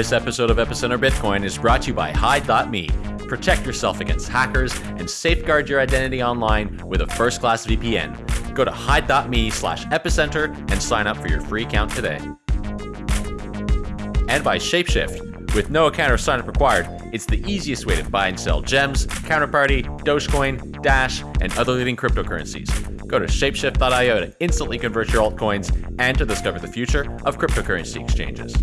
This episode of Epicenter Bitcoin is brought to you by Hide.me. Protect yourself against hackers and safeguard your identity online with a first-class VPN. Go to hide.me slash epicenter and sign up for your free account today. And by Shapeshift. With no account or sign-up required, it's the easiest way to buy and sell gems, Counterparty, Dogecoin, Dash, and other leading cryptocurrencies. Go to shapeshift.io to instantly convert your altcoins and to discover the future of cryptocurrency exchanges.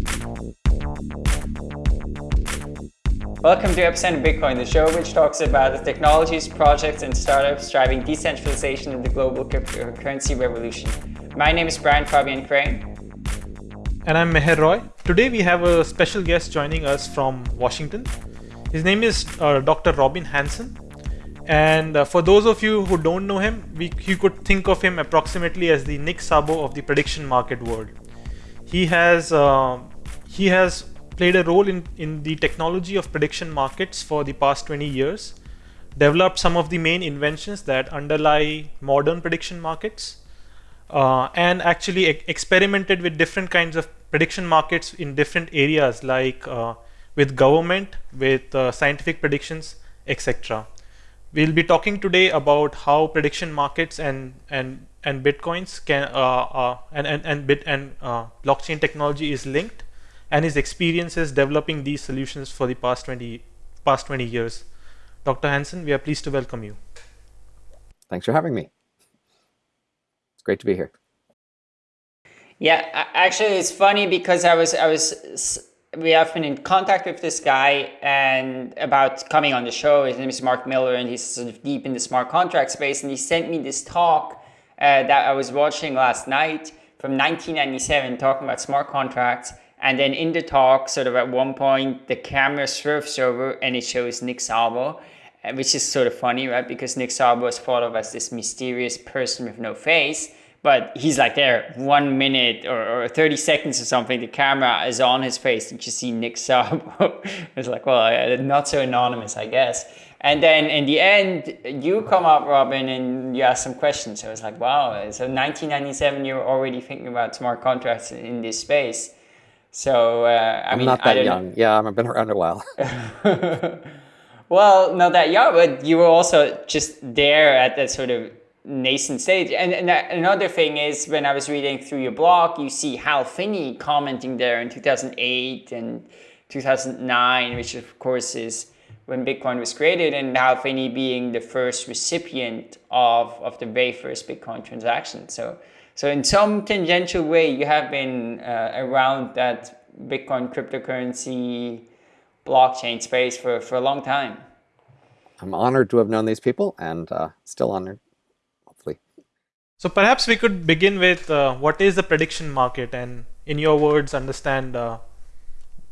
Welcome to Epicenter Bitcoin, the show which talks about the technologies, projects, and startups driving decentralization in the global cryptocurrency revolution. My name is Brian Fabian Crain. And I'm Meher Roy. Today we have a special guest joining us from Washington. His name is uh, Dr. Robin Hanson. And uh, for those of you who don't know him, we, you could think of him approximately as the Nick Szabo of the prediction market world. He has uh, he has played a role in, in the technology of prediction markets for the past 20 years, developed some of the main inventions that underlie modern prediction markets, uh, and actually e experimented with different kinds of prediction markets in different areas like uh, with government, with uh, scientific predictions, etc. We'll be talking today about how prediction markets and and and bitcoins can uh, uh, and and and bit and uh, blockchain technology is linked, and his experiences developing these solutions for the past 20 past 20 years. Dr. Hanson, we are pleased to welcome you. Thanks for having me. It's great to be here. Yeah, actually, it's funny because I was I was we have been in contact with this guy and about coming on the show. His name is Mark Miller and he's sort of deep in the smart contract space. And he sent me this talk uh, that I was watching last night from 1997 talking about smart contracts. And then in the talk, sort of at one point, the camera swerves over and it shows Nick Szabo, uh, which is sort of funny, right? Because Nick Szabo is thought of as this mysterious person with no face but he's like there one minute or, or 30 seconds or something the camera is on his face and you see nick Szabo it's like well not so anonymous i guess. And then in the end you come up robin and you ask some questions. So it's like wow so 1997 you're already thinking about smart contracts in this space so uh, I am mean, not that young. Know. Yeah, I've been around a while. well, not that young, but you were also just there at that sort of nascent stage. And, and another thing is when I was reading through your blog, you see Hal Finney commenting there in 2008 and 2009, which of course is when Bitcoin was created and Hal Finney being the first recipient of, of the very first Bitcoin transaction. So, so in some tangential way, you have been uh, around that Bitcoin cryptocurrency blockchain space for, for a long time. I'm honored to have known these people and uh, still honored hopefully. so perhaps we could begin with uh, what is the prediction market and in your words understand uh,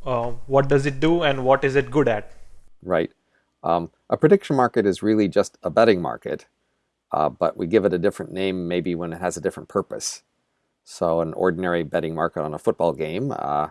uh, what does it do and what is it good at? Right. Um, a prediction market is really just a betting market, uh, but we give it a different name maybe when it has a different purpose. So an ordinary betting market on a football game, uh,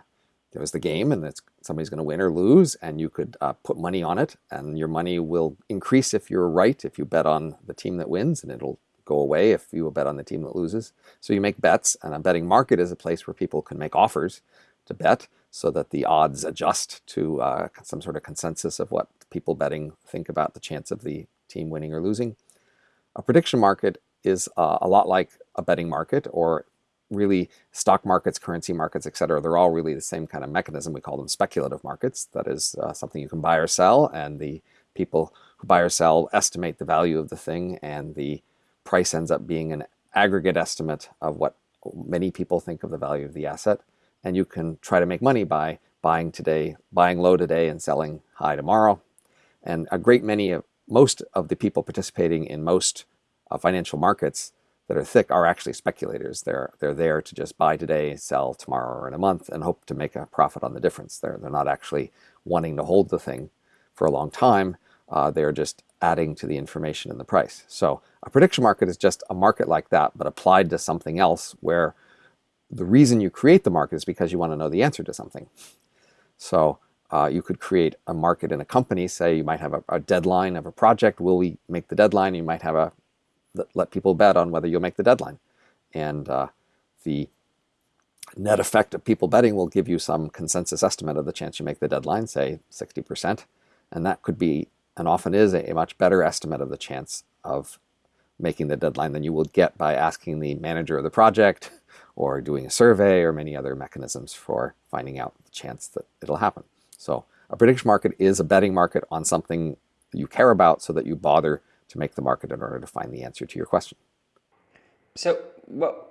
was the game and somebody's going to win or lose and you could uh, put money on it and your money will increase if you're right, if you bet on the team that wins and it'll go away if you bet on the team that loses. So you make bets, and a betting market is a place where people can make offers to bet so that the odds adjust to uh, some sort of consensus of what people betting think about the chance of the team winning or losing. A prediction market is uh, a lot like a betting market or really stock markets, currency markets, etc. They're all really the same kind of mechanism. We call them speculative markets. That is uh, something you can buy or sell and the people who buy or sell estimate the value of the thing and the price ends up being an aggregate estimate of what many people think of the value of the asset. And you can try to make money by buying today, buying low today and selling high tomorrow. And a great many of most of the people participating in most uh, financial markets that are thick are actually speculators. They're they're there to just buy today, sell tomorrow or in a month, and hope to make a profit on the difference. They're they're not actually wanting to hold the thing for a long time. Uh, they're just adding to the information in the price. So a prediction market is just a market like that, but applied to something else where the reason you create the market is because you want to know the answer to something. So uh, you could create a market in a company, say you might have a, a, deadline of a project, will we make the deadline? You might have a, let people bet on whether you'll make the deadline. And uh, the net effect of people betting will give you some consensus estimate of the chance you make the deadline, say 60%. And that could be, and often is, a, a much better estimate of the chance of making the deadline than you would get by asking the manager of the project or doing a survey or many other mechanisms for finding out the chance that it'll happen. So a prediction market is a betting market on something you care about so that you bother to make the market in order to find the answer to your question. So, well,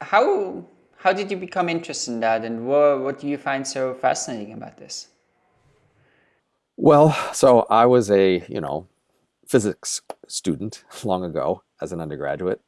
how how did you become interested in that, and what what do you find so fascinating about this? Well, so I was a you know physics student long ago as an undergraduate,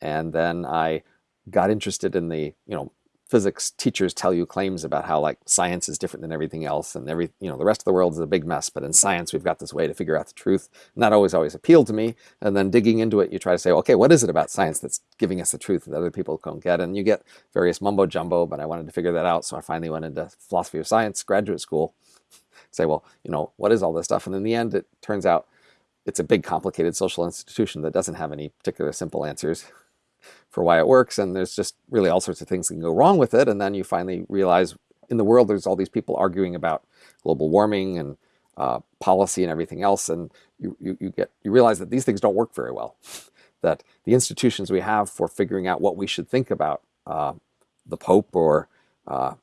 and then I got interested in the you know physics teachers tell you claims about how like science is different than everything else and every you know the rest of the world is a big mess but in science we've got this way to figure out the truth and that always always appealed to me and then digging into it you try to say okay what is it about science that's giving us the truth that other people don't get? And you get various mumbo jumbo but I wanted to figure that out so I finally went into philosophy of science graduate school. Say well you know what is all this stuff? And in the end it turns out it's a big complicated social institution that doesn't have any particular simple answers for why it works. And there's just really all sorts of things that can go wrong with it. And then you finally realize in the world, there's all these people arguing about global warming and uh, policy and everything else. And you, you, you, get, you realize that these things don't work very well. that the institutions we have for figuring out what we should think about uh, the Pope or uh,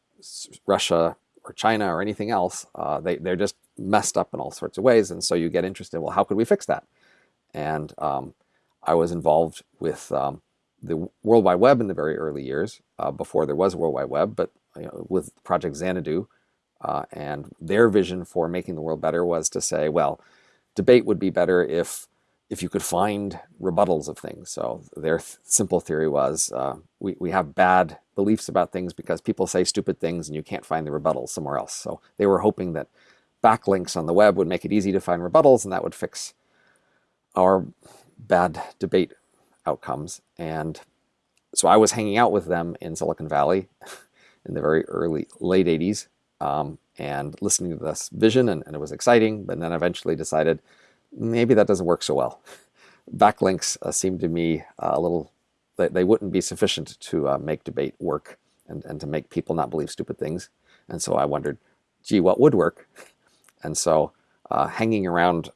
Russia or China or anything else, uh, they, they're just messed up in all sorts of ways. And so you get interested, well, how could we fix that? And um, I was involved with um, the World Wide Web in the very early years, uh, before there was a World Wide Web, but you know, with Project Xanadu, uh, and their vision for making the world better was to say, well, debate would be better if if you could find rebuttals of things. So their th simple theory was uh, we, we have bad beliefs about things because people say stupid things and you can't find the rebuttals somewhere else. So they were hoping that backlinks on the web would make it easy to find rebuttals and that would fix our bad debate outcomes. And so I was hanging out with them in Silicon Valley in the very early, late 80s um, and listening to this vision and, and, it was exciting, but then eventually decided maybe that doesn't work so well. Backlinks uh, seemed to me uh, a little, they, they, wouldn't be sufficient to uh, make debate work and, and to make people not believe stupid things. And so I wondered, gee, what would work? And so uh, hanging around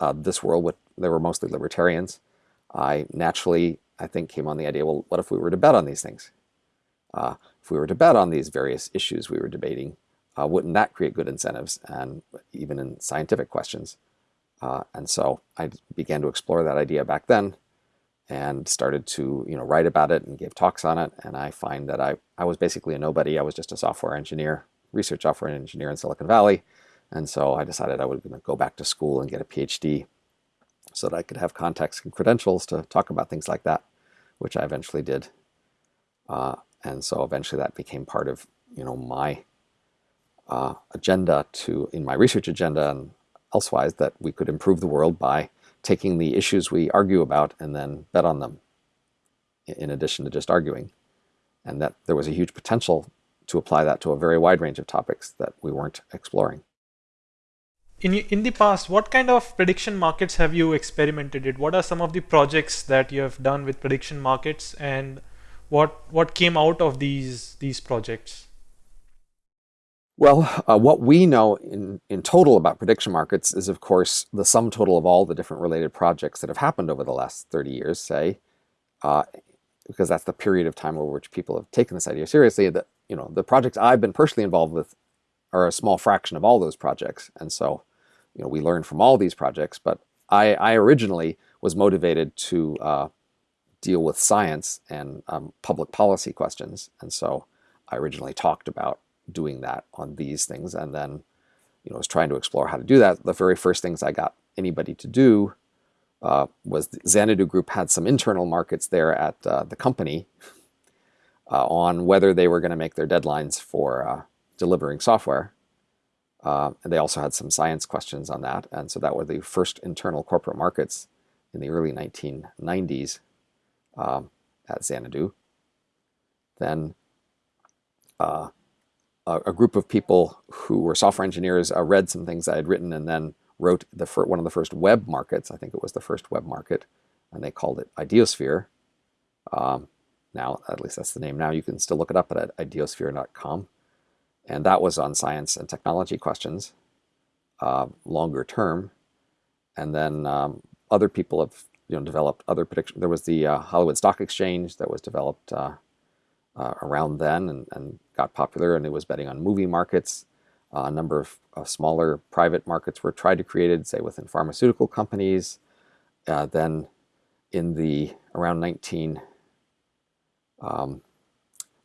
uh, this world with, there were mostly libertarians, I naturally, I think, came on the idea, well, what if we were to bet on these things? Uh, if we were to bet on these various issues we were debating, uh, wouldn't that create good incentives, and even in scientific questions? Uh, and so I began to explore that idea back then and started to you know write about it and give talks on it. And I find that I, I was basically a nobody. I was just a software engineer, research software engineer in Silicon Valley. And so I decided I would go back to school and get a PhD so that I could have contacts and credentials to talk about things like that, which I eventually did. Uh, and so eventually that became part of you know my uh, agenda to in my research agenda and elsewise that we could improve the world by taking the issues we argue about and then bet on them in addition to just arguing and that there was a huge potential to apply that to a very wide range of topics that we weren't exploring in in the past, what kind of prediction markets have you experimented with? What are some of the projects that you have done with prediction markets, and what what came out of these these projects? Well, uh, what we know in, in total about prediction markets is, of course, the sum total of all the different related projects that have happened over the last 30 years, say, uh, because that's the period of time over which people have taken this idea seriously. That you know, the projects I've been personally involved with are a small fraction of all those projects. And so, you know, we learn from all these projects, but I, I originally was motivated to uh, deal with science and um, public policy questions. And so I originally talked about doing that on these things and then, you know, was trying to explore how to do that. The very first things I got anybody to do uh, was the Xanadu Group had some internal markets there at uh, the company uh, on whether they were going to make their deadlines for uh, delivering software. Uh, and they also had some science questions on that. And so that were the first internal corporate markets in the early 1990s um, at Xanadu. Then uh, a, a, group of people who were software engineers uh, read some things I had written and then wrote the one of the first web markets. I think it was the first web market, and they called it Ideosphere. Um, now, at least that's the name now. You can still look it up at ideosphere.com. And that was on science and technology questions, uh, longer term. And then um, other people have you know developed other predictions. There was the uh, Hollywood Stock Exchange that was developed uh, uh around then and, and, got popular, and it was betting on movie markets. Uh, a number of smaller private markets were tried to create, say within pharmaceutical companies. Uh, then in the around 19 um,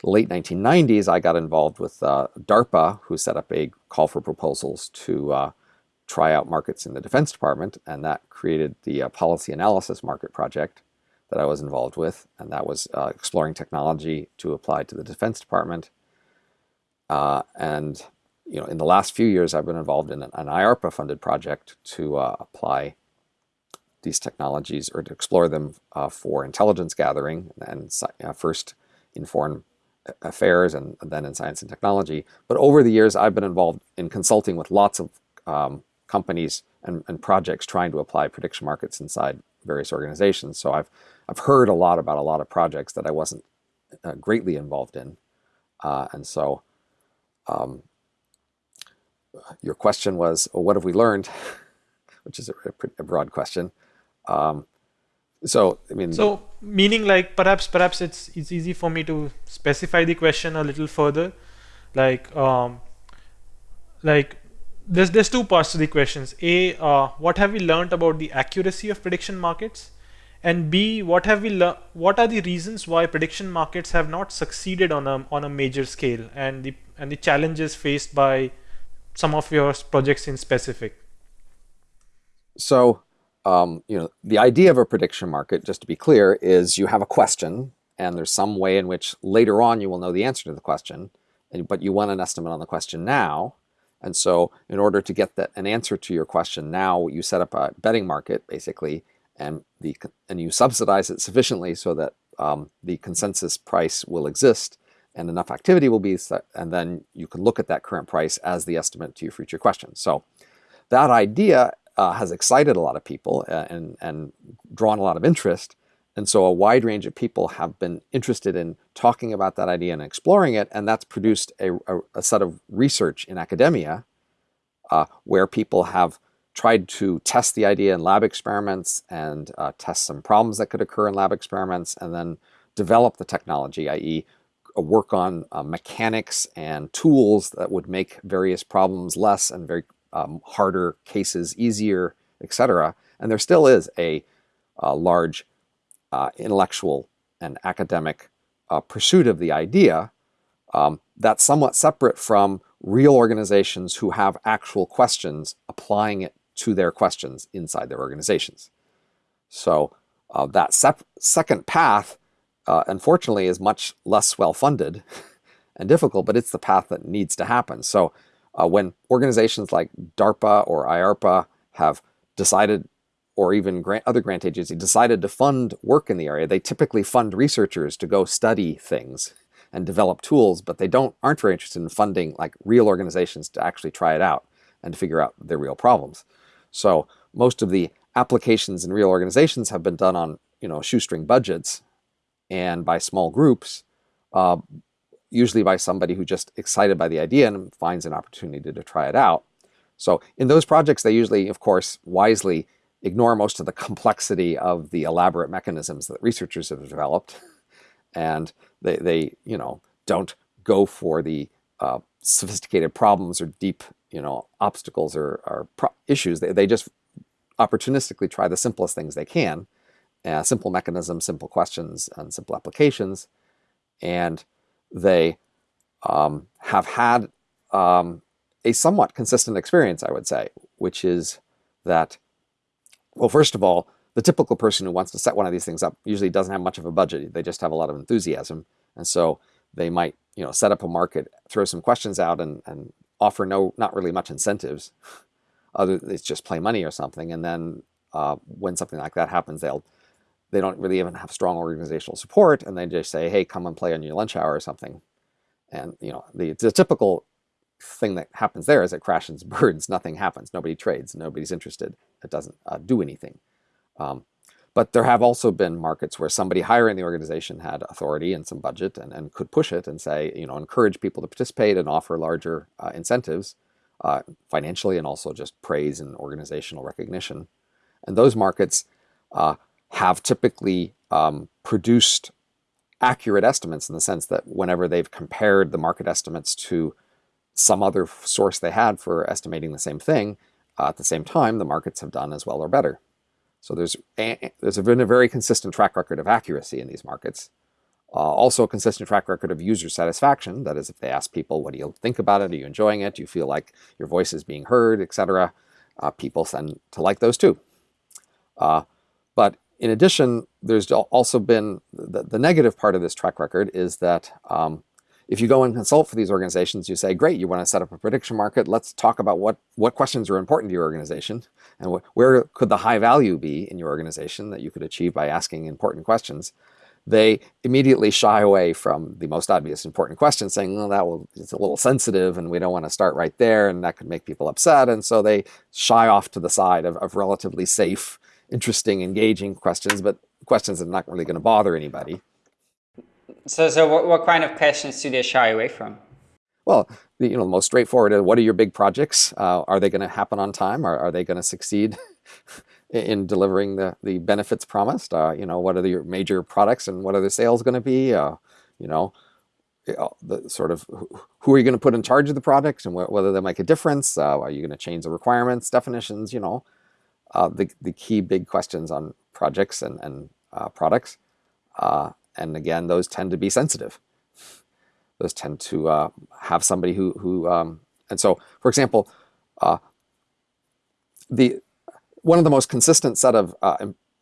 late 1990s, I got involved with uh, DARPA, who set up a call for proposals to uh, try out markets in the Defense Department, and that created the uh, Policy Analysis Market Project that I was involved with, and that was uh, exploring technology to apply to the Defense Department. Uh, and you know, in the last few years, I've been involved in an, an IARPA-funded project to uh, apply these technologies or to explore them for intelligence gathering and first in foreign affairs and then in science and technology. But over the years, I've been involved in consulting with lots of um, companies and, and, projects trying to apply prediction markets inside various organizations. So I've, I've heard a lot about a lot of projects that I wasn't uh, greatly involved in. Uh, and so um, your question was, well, what have we learned? Which is a, a broad question. Um, so I mean, so meaning like perhaps perhaps it's it's easy for me to specify the question a little further, like um, like there's there's two parts to the questions. A, uh, what have we learned about the accuracy of prediction markets, and B, what have we learned? What are the reasons why prediction markets have not succeeded on a on a major scale, and the and the challenges faced by some of your projects in specific. So um, you know, the idea of a prediction market, just to be clear, is you have a question and there's some way in which later on you will know the answer to the question, but you want an estimate on the question now. And so in order to get that, an answer to your question now, you set up a betting market basically, and, the, and you subsidize it sufficiently so that um, the consensus price will exist and enough activity will be set, and then you can look at that current price as the estimate to your future question. So that idea uh, has excited a lot of people uh, and, and drawn a lot of interest. And so a wide range of people have been interested in talking about that idea and exploring it. And that's produced a, a, a set of research in academia uh, where people have tried to test the idea in lab experiments and uh, test some problems that could occur in lab experiments and then develop the technology, i.e. Uh, work on uh, mechanics and tools that would make various problems less and very um, harder cases easier, etc. And there still is a, a large uh, intellectual and academic uh, pursuit of the idea um, that's somewhat separate from real organizations who have actual questions applying it to their questions inside their organizations. So uh, that second path, uh, unfortunately, is much less well funded and difficult, but it's the path that needs to happen. So uh, when organizations like DARPA or IARPA have decided, or even grant, other grant agencies decided to fund work in the area, they typically fund researchers to go study things and develop tools, but they don't aren't very interested in funding like real organizations to actually try it out and to figure out their real problems. So most of the applications in real organizations have been done on you know shoestring budgets and by small groups, uh, usually by somebody who just excited by the idea and finds an opportunity to try it out. So in those projects, they usually, of course, wisely ignore most of the complexity of the elaborate mechanisms that researchers have developed. And they, they you know, don't go for the uh, sophisticated problems or deep, you know, obstacles or, or issues. They, they just opportunistically try the simplest things they can, uh, simple mechanisms, simple questions, and simple applications. And they um, have had um, a somewhat consistent experience, I would say, which is that, well, first of all, the typical person who wants to set one of these things up usually doesn't have much of a budget. They just have a lot of enthusiasm. And so they might, you know, set up a market, throw some questions out and, and offer no, not really much incentives. Other, it's just play money or something. And then uh, when something like that happens, they'll they don't really even have strong organizational support and they just say, hey, come and play on your lunch hour or something. And you know, the, the typical thing that happens there is it crashes burns, nothing happens, nobody trades, nobody's interested, it doesn't uh, do anything. Um, but there have also been markets where somebody higher in the organization had authority and some budget and, and could push it and say, you know, encourage people to participate and offer larger uh, incentives uh, financially and also just praise and organizational recognition. And those markets uh, have typically um, produced accurate estimates in the sense that whenever they've compared the market estimates to some other source they had for estimating the same thing, uh, at the same time, the markets have done as well or better. So there's, a, there's been a very consistent track record of accuracy in these markets. Uh, also a consistent track record of user satisfaction. That is, if they ask people, what do you think about it? Are you enjoying it? Do you feel like your voice is being heard, etc.? Uh, people tend to like those too. Uh, but in addition, there's also been the, the, negative part of this track record is that um, if you go and consult for these organizations, you say, great, you want to set up a prediction market. Let's talk about what, what questions are important to your organization and wh where could the high value be in your organization that you could achieve by asking important questions. They immediately shy away from the most obvious important question, saying, well, that will, it's a little sensitive and we don't want to start right there and that could make people upset. And so they shy off to the side of, of relatively safe interesting, engaging questions, but questions that are not really going to bother anybody. So, so what, what kind of questions do they shy away from? Well, the, you know, the most straightforward is what are your big projects? Uh, are they going to happen on time? Are, are they going to succeed in delivering the, the benefits promised? Uh, you know, what are your major products and what are the sales going to be? Uh, you know, the sort of who are you going to put in charge of the products and wh whether they make a difference? Uh, are you going to change the requirements, definitions? You know, uh, the, the key big questions on projects and, and uh, products. Uh, and again, those tend to be sensitive. Those tend to uh, have somebody who, who um, and so, for example, uh, the one of the most consistent set of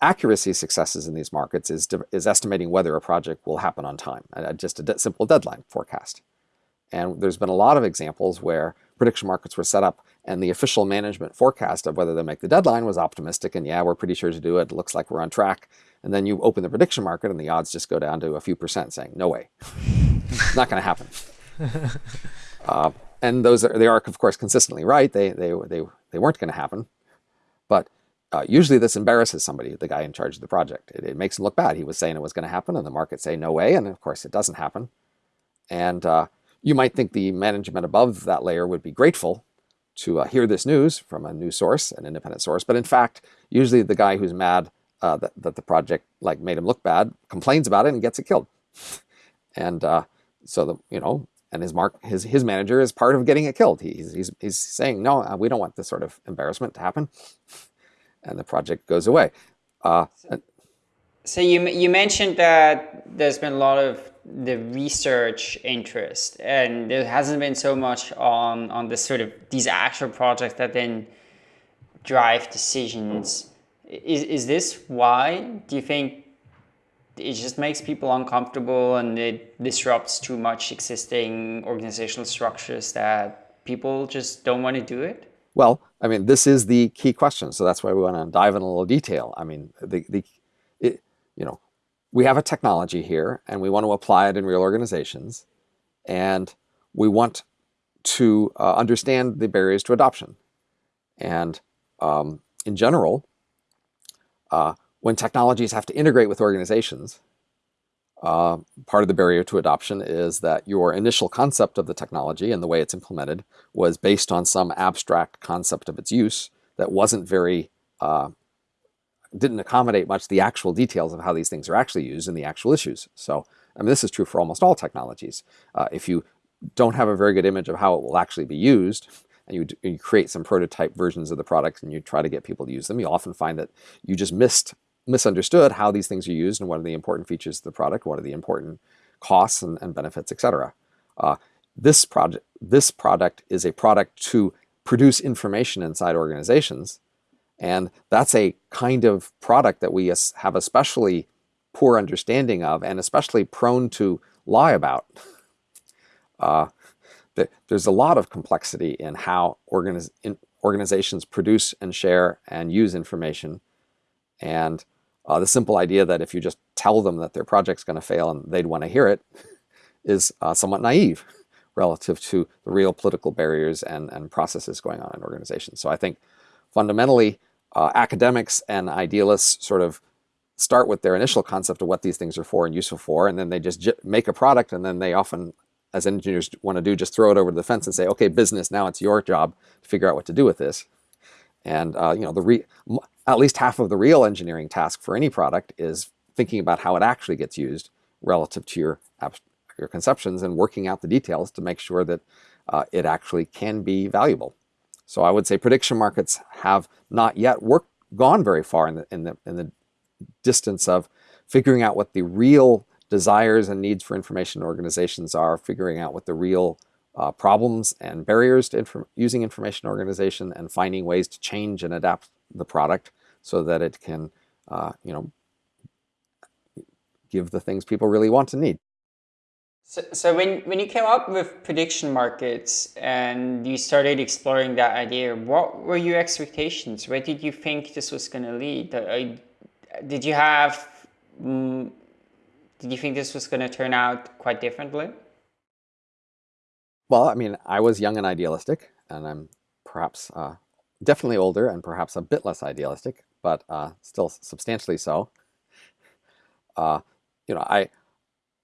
accuracy successes in these markets is, is estimating whether a project will happen on time, just a de simple deadline forecast. And there's been a lot of examples where prediction markets were set up and the official management forecast of whether they make the deadline was optimistic and yeah, we're pretty sure to do it. It looks like we're on track. And then you open the prediction market and the odds just go down to a few percent saying, no way, It's not going to happen. uh, and those are, they are, of course, consistently right. They, they, they, they weren't going to happen. But uh, usually this embarrasses somebody, the guy in charge of the project. It, it makes him look bad. He was saying it was going to happen and the market say no way. And of course it doesn't happen. And uh, you might think the management above that layer would be grateful to uh, hear this news from a news source, an independent source. But in fact, usually the guy who's mad uh, that, that the project like made him look bad complains about it and gets it killed. And uh, so the you know, and his mark his his manager is part of getting it killed. He's he's he's saying no, uh, we don't want this sort of embarrassment to happen, and the project goes away. Uh, so you you mentioned that there's been a lot of the research interest. And there hasn't been so much on on the sort of these actual projects that then drive decisions. Is is this why? Do you think it just makes people uncomfortable and it disrupts too much existing organizational structures that people just don't want to do it? Well i mean this is the key question so that's why we want to dive in a little detail. I mean the the we have a technology here and we want to apply it in real organizations and we want to uh, understand the barriers to adoption. And um, in general, uh, when technologies have to integrate with organizations, uh, part of the barrier to adoption is that your initial concept of the technology and the way it's implemented was based on some abstract concept of its use that wasn't very uh, didn't accommodate much the actual details of how these things are actually used and the actual issues. So, I mean, this is true for almost all technologies. Uh, if you don't have a very good image of how it will actually be used, and you, you create some prototype versions of the product and you try to get people to use them, you often find that you just missed misunderstood how these things are used and what are the important features of the product, what are the important costs and, and benefits, etc. Uh, this project, this product is a product to produce information inside organizations and that's a kind of product that we have especially poor understanding of and especially prone to lie about. Uh, there's a lot of complexity in how organiz in organizations produce and share and use information. And uh, the simple idea that if you just tell them that their project's going to fail and they'd want to hear it is uh, somewhat naive relative to the real political barriers and, and processes going on in organizations. So I think fundamentally, uh, academics and idealists sort of start with their initial concept of what these things are for and useful for, and then they just make a product, and then they often, as engineers want to do, just throw it over the fence and say, "Okay, business, now it's your job to figure out what to do with this." And uh, you know, the at least half of the real engineering task for any product is thinking about how it actually gets used relative to your your conceptions and working out the details to make sure that uh, it actually can be valuable. So I would say prediction markets have not yet worked gone very far in the in the in the distance of figuring out what the real desires and needs for information organizations are, figuring out what the real uh, problems and barriers to inf using information organization, and finding ways to change and adapt the product so that it can, uh, you know, give the things people really want to need. So, so when, when you came up with prediction markets and you started exploring that idea, what were your expectations? Where did you think this was going to lead? Uh, did you have, um, did you think this was going to turn out quite differently? Well, I mean, I was young and idealistic, and I'm perhaps uh, definitely older and perhaps a bit less idealistic, but uh, still substantially so. Uh, you know, I,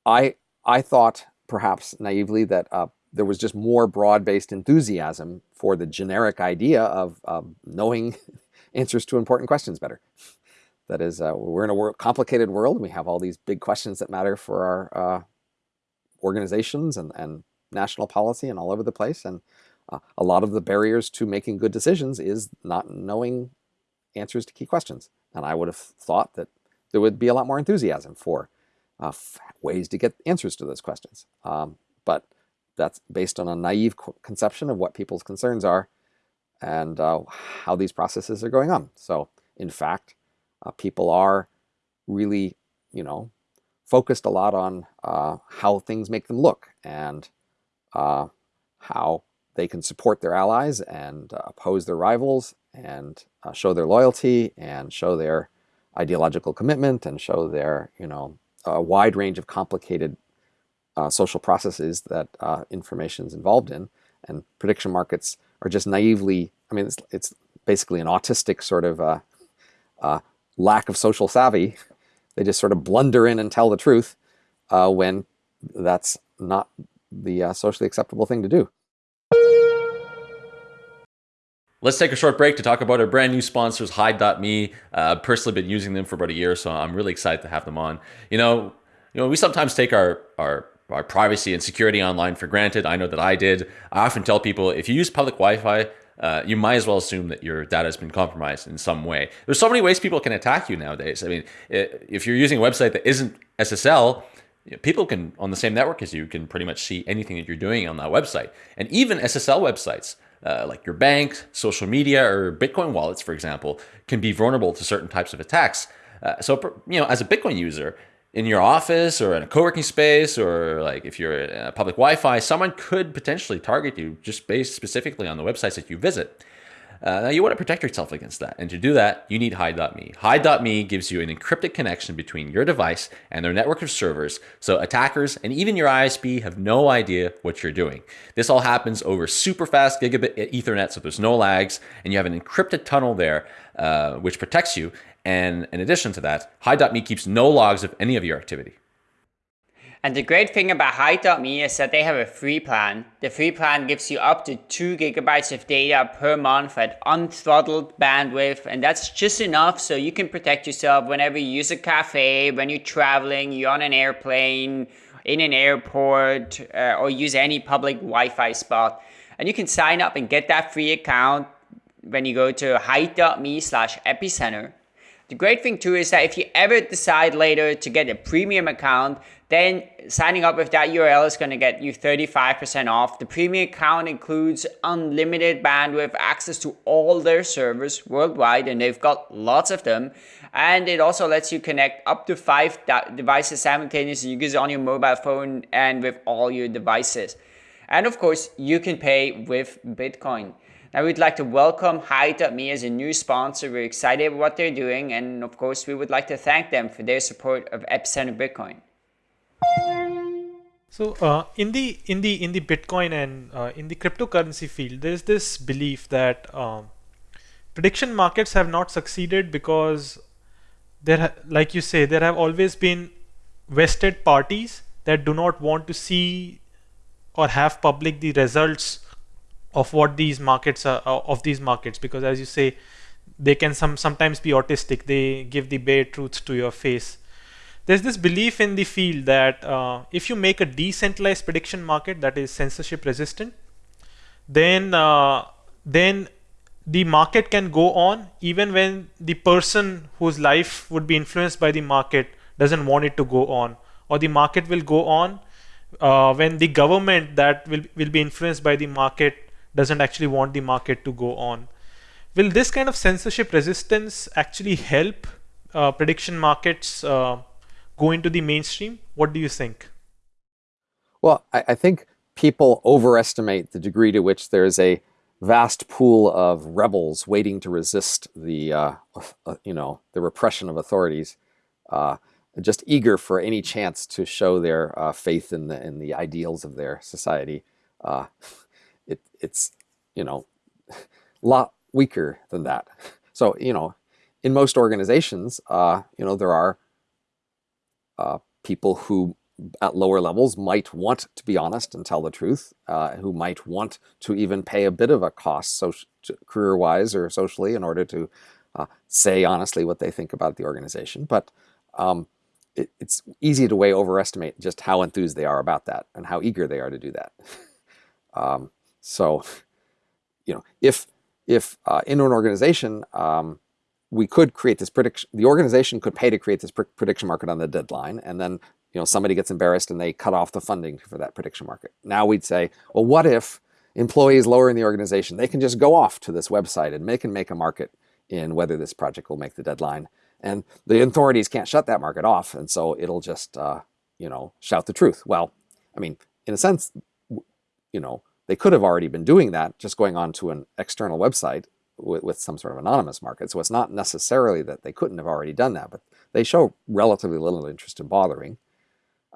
I, I thought perhaps naively that uh, there was just more broad-based enthusiasm for the generic idea of knowing answers to important questions better. That is, uh, we're in a complicated world. and We have all these big questions that matter for our uh, organizations and, and national policy and all over the place. And uh, a lot of the barriers to making good decisions is not knowing answers to key questions. And I would have thought that there would be a lot more enthusiasm for uh, ways to get answers to those questions. Um, but that's based on a naive conception of what people's concerns are and uh, how these processes are going on. So in fact, uh, people are really, you know, focused a lot on uh, how things make them look and uh, how they can support their allies and uh, oppose their rivals and show their loyalty and show their ideological commitment and show their, you know, a wide range of complicated uh, social processes that information is involved in. And prediction markets are just naively, I mean, it's, it's basically an autistic sort of lack of social savvy. They just sort of blunder in and tell the truth uh, when that's not the uh, socially acceptable thing to do. Let's take a short break to talk about our brand new sponsors, Hide.me. Uh, I've personally been using them for about a year, so I'm really excited to have them on. You know, you know, we sometimes take our our our privacy and security online for granted. I know that I did. I often tell people if you use public Wi-Fi, uh, you might as well assume that your data has been compromised in some way. There's so many ways people can attack you nowadays. I mean, if you're using a website that isn't SSL, people can on the same network as you can pretty much see anything that you're doing on that website. And even SSL websites, uh, like your bank, social media, or Bitcoin wallets, for example, can be vulnerable to certain types of attacks. Uh, so, you know, as a Bitcoin user, in your office or in a co-working space or like if you're in a public Wi-Fi, someone could potentially target you just based specifically on the websites that you visit. Uh, now you want to protect yourself against that. And to do that, you need Hide.me. Hide.me gives you an encrypted connection between your device and their network of servers. So attackers and even your ISP have no idea what you're doing. This all happens over super fast gigabit ethernet. So there's no lags and you have an encrypted tunnel there, uh, which protects you. And in addition to that, Hide.me keeps no logs of any of your activity. And the great thing about Hide.me is that they have a free plan. The free plan gives you up to 2 gigabytes of data per month at unthrottled bandwidth, and that's just enough so you can protect yourself whenever you use a cafe, when you're traveling, you're on an airplane, in an airport, uh, or use any public Wi-Fi spot. And you can sign up and get that free account when you go to hide.me slash epicenter. The great thing too is that if you ever decide later to get a premium account, then signing up with that URL is going to get you 35% off. The premium account includes unlimited bandwidth, access to all their servers worldwide, and they've got lots of them. And it also lets you connect up to five devices simultaneously. You use it on your mobile phone and with all your devices. And of course, you can pay with Bitcoin. Now we'd like to welcome Hide.me as a new sponsor. We're excited about what they're doing and of course we would like to thank them for their support of Epicenter Bitcoin. So uh, in the in the in the Bitcoin and uh, in the cryptocurrency field, there's this belief that um, prediction markets have not succeeded because there, like you say, there have always been vested parties that do not want to see or have public the results of what these markets are of these markets because as you say they can some sometimes be autistic. They give the bare truths to your face there's this belief in the field that uh, if you make a decentralized prediction market that is censorship resistant then uh, then the market can go on even when the person whose life would be influenced by the market doesn't want it to go on or the market will go on uh, when the government that will, will be influenced by the market doesn't actually want the market to go on. Will this kind of censorship resistance actually help uh, prediction markets uh, go into the mainstream? What do you think? Well, I, I think people overestimate the degree to which there's a vast pool of rebels waiting to resist the, uh, uh you know, the repression of authorities. Uh, just eager for any chance to show their uh, faith in the in the ideals of their society. Uh, it, it's you know a lot weaker than that. So you know, in most organizations, uh, you know there are uh, people who at lower levels might want to be honest and tell the truth, uh, who might want to even pay a bit of a cost, so career-wise or socially, in order to uh, say honestly what they think about the organization. But um, it, it's easy to way overestimate just how enthused they are about that and how eager they are to do that. um, so, you know, if if uh, in an organization um, we could create this prediction, the organization could pay to create this pr prediction market on the deadline, and then you know somebody gets embarrassed and they cut off the funding for that prediction market. Now we'd say, well, what if employees lower in the organization they can just go off to this website and make and make a market in whether this project will make the deadline and the authorities can't shut that market off, and so it'll just, uh, you know, shout the truth. Well, I mean, in a sense, you know, they could have already been doing that, just going on to an external website with, with some sort of anonymous market. So it's not necessarily that they couldn't have already done that, but they show relatively little interest in bothering.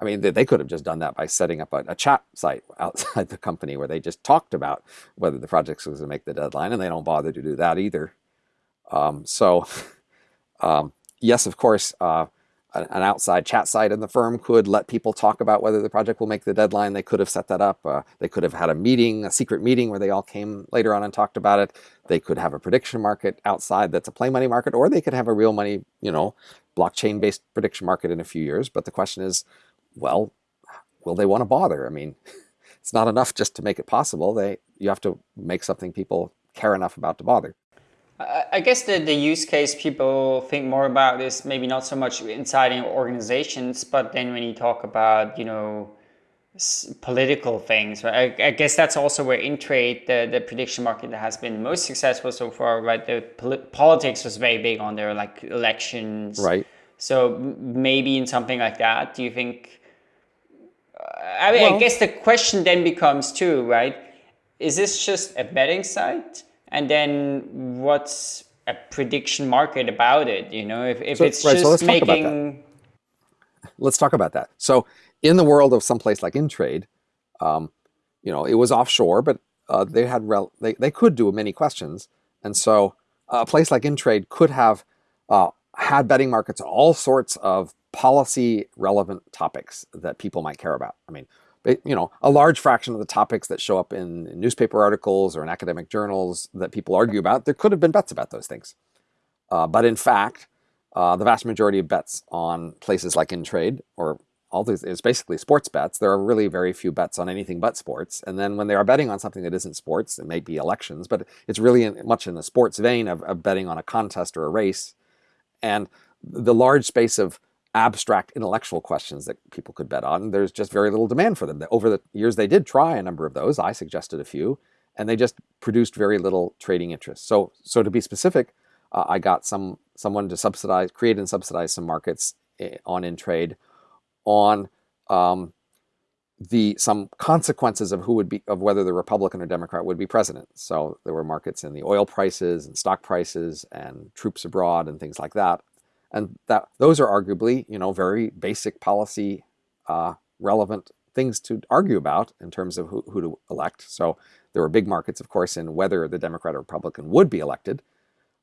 I mean, they, could have just done that by setting up a, a, chat site outside the company where they just talked about whether the project was going to make the deadline, and they don't bother to do that either. Um, so, um, yes, of course, uh, an outside chat site in the firm could let people talk about whether the project will make the deadline. They could have set that up. Uh, they could have had a meeting, a secret meeting where they all came later on and talked about it. They could have a prediction market outside that's a play money market, or they could have a real money, you know, blockchain-based prediction market in a few years. But the question is, well, will they want to bother? I mean, it's not enough just to make it possible. They You have to make something people care enough about to bother. I guess the, the use case people think more about is maybe not so much inside organizations, but then when you talk about, you know, political things, right? I, I, guess that's also where Intrade, the, the prediction market that has been most successful so far, right? The pol politics was very big on there, like elections. Right. So maybe in something like that, do you think, uh, I mean, well, I guess the question then becomes too, right? Is this just a betting site? And then what's a prediction market about it you know? If, if so, it's right, just so making let's talk about that. So in the world of some place like intrade um, you know it was offshore but uh, they had rel they, they could do many questions. And so a place like intrade could have uh, had betting markets all sorts of policy relevant topics that people might care about. I mean you know, a large fraction of the topics that show up in, in newspaper articles or in academic journals that people argue about, there could have been bets about those things. Uh, but in fact, uh, the vast majority of bets on places like Intrade or all these is basically sports bets. There are really very few bets on anything but sports. And then when they are betting on something that isn't sports, it may be elections, but it's really in, much in the sports vein of, of betting on a contest or a race. And the large space of abstract intellectual questions that people could bet on. There's just very little demand for them. Over the years, they did try a number of those. I suggested a few, and they just produced very little trading interest. So, so to be specific, uh, I got some someone to subsidize, create and subsidize some markets on Intrade on um, the some consequences of who would be of whether the Republican or Democrat would be president. So there were markets in the oil prices and stock prices and troops abroad and things like that. And that those are arguably, you know, very basic policy uh, relevant things to argue about in terms of who, who to elect. So there were big markets, of course, in whether the Democrat or Republican would be elected.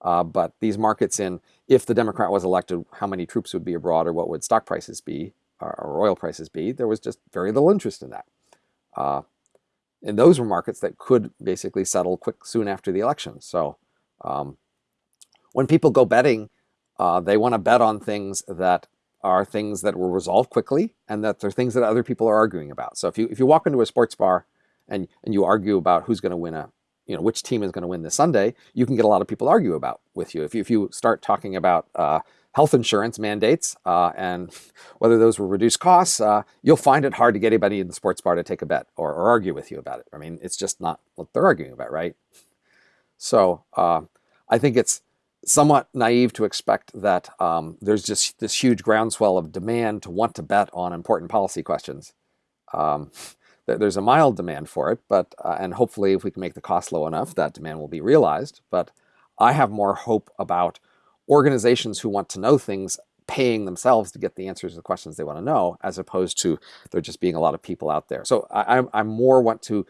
Uh, but these markets in, if the Democrat was elected, how many troops would be abroad or what would stock prices be or, oil prices be, there was just very little interest in that. Uh, and those were markets that could basically settle quick soon after the election. So um, when people go betting, uh, they want to bet on things that are things that will resolve quickly and that they're things that other people are arguing about. So if you if you walk into a sports bar and and you argue about who's going to win a you know which team is going to win this Sunday, you can get a lot of people argue about with you. If you if you start talking about uh, health insurance mandates uh, and whether those will reduce costs, uh, you'll find it hard to get anybody in the sports bar to take a bet or, or, argue with you about it. I mean, it's just not what they're arguing about, right? So uh, I think it's somewhat naive to expect that um, there's just this huge groundswell of demand to want to bet on important policy questions. Um, there's a mild demand for it, but uh, and hopefully if we can make the cost low enough, that demand will be realized. But I have more hope about organizations who want to know things paying themselves to get the answers to the questions they want to know, as opposed to there just being a lot of people out there. So I, I more want to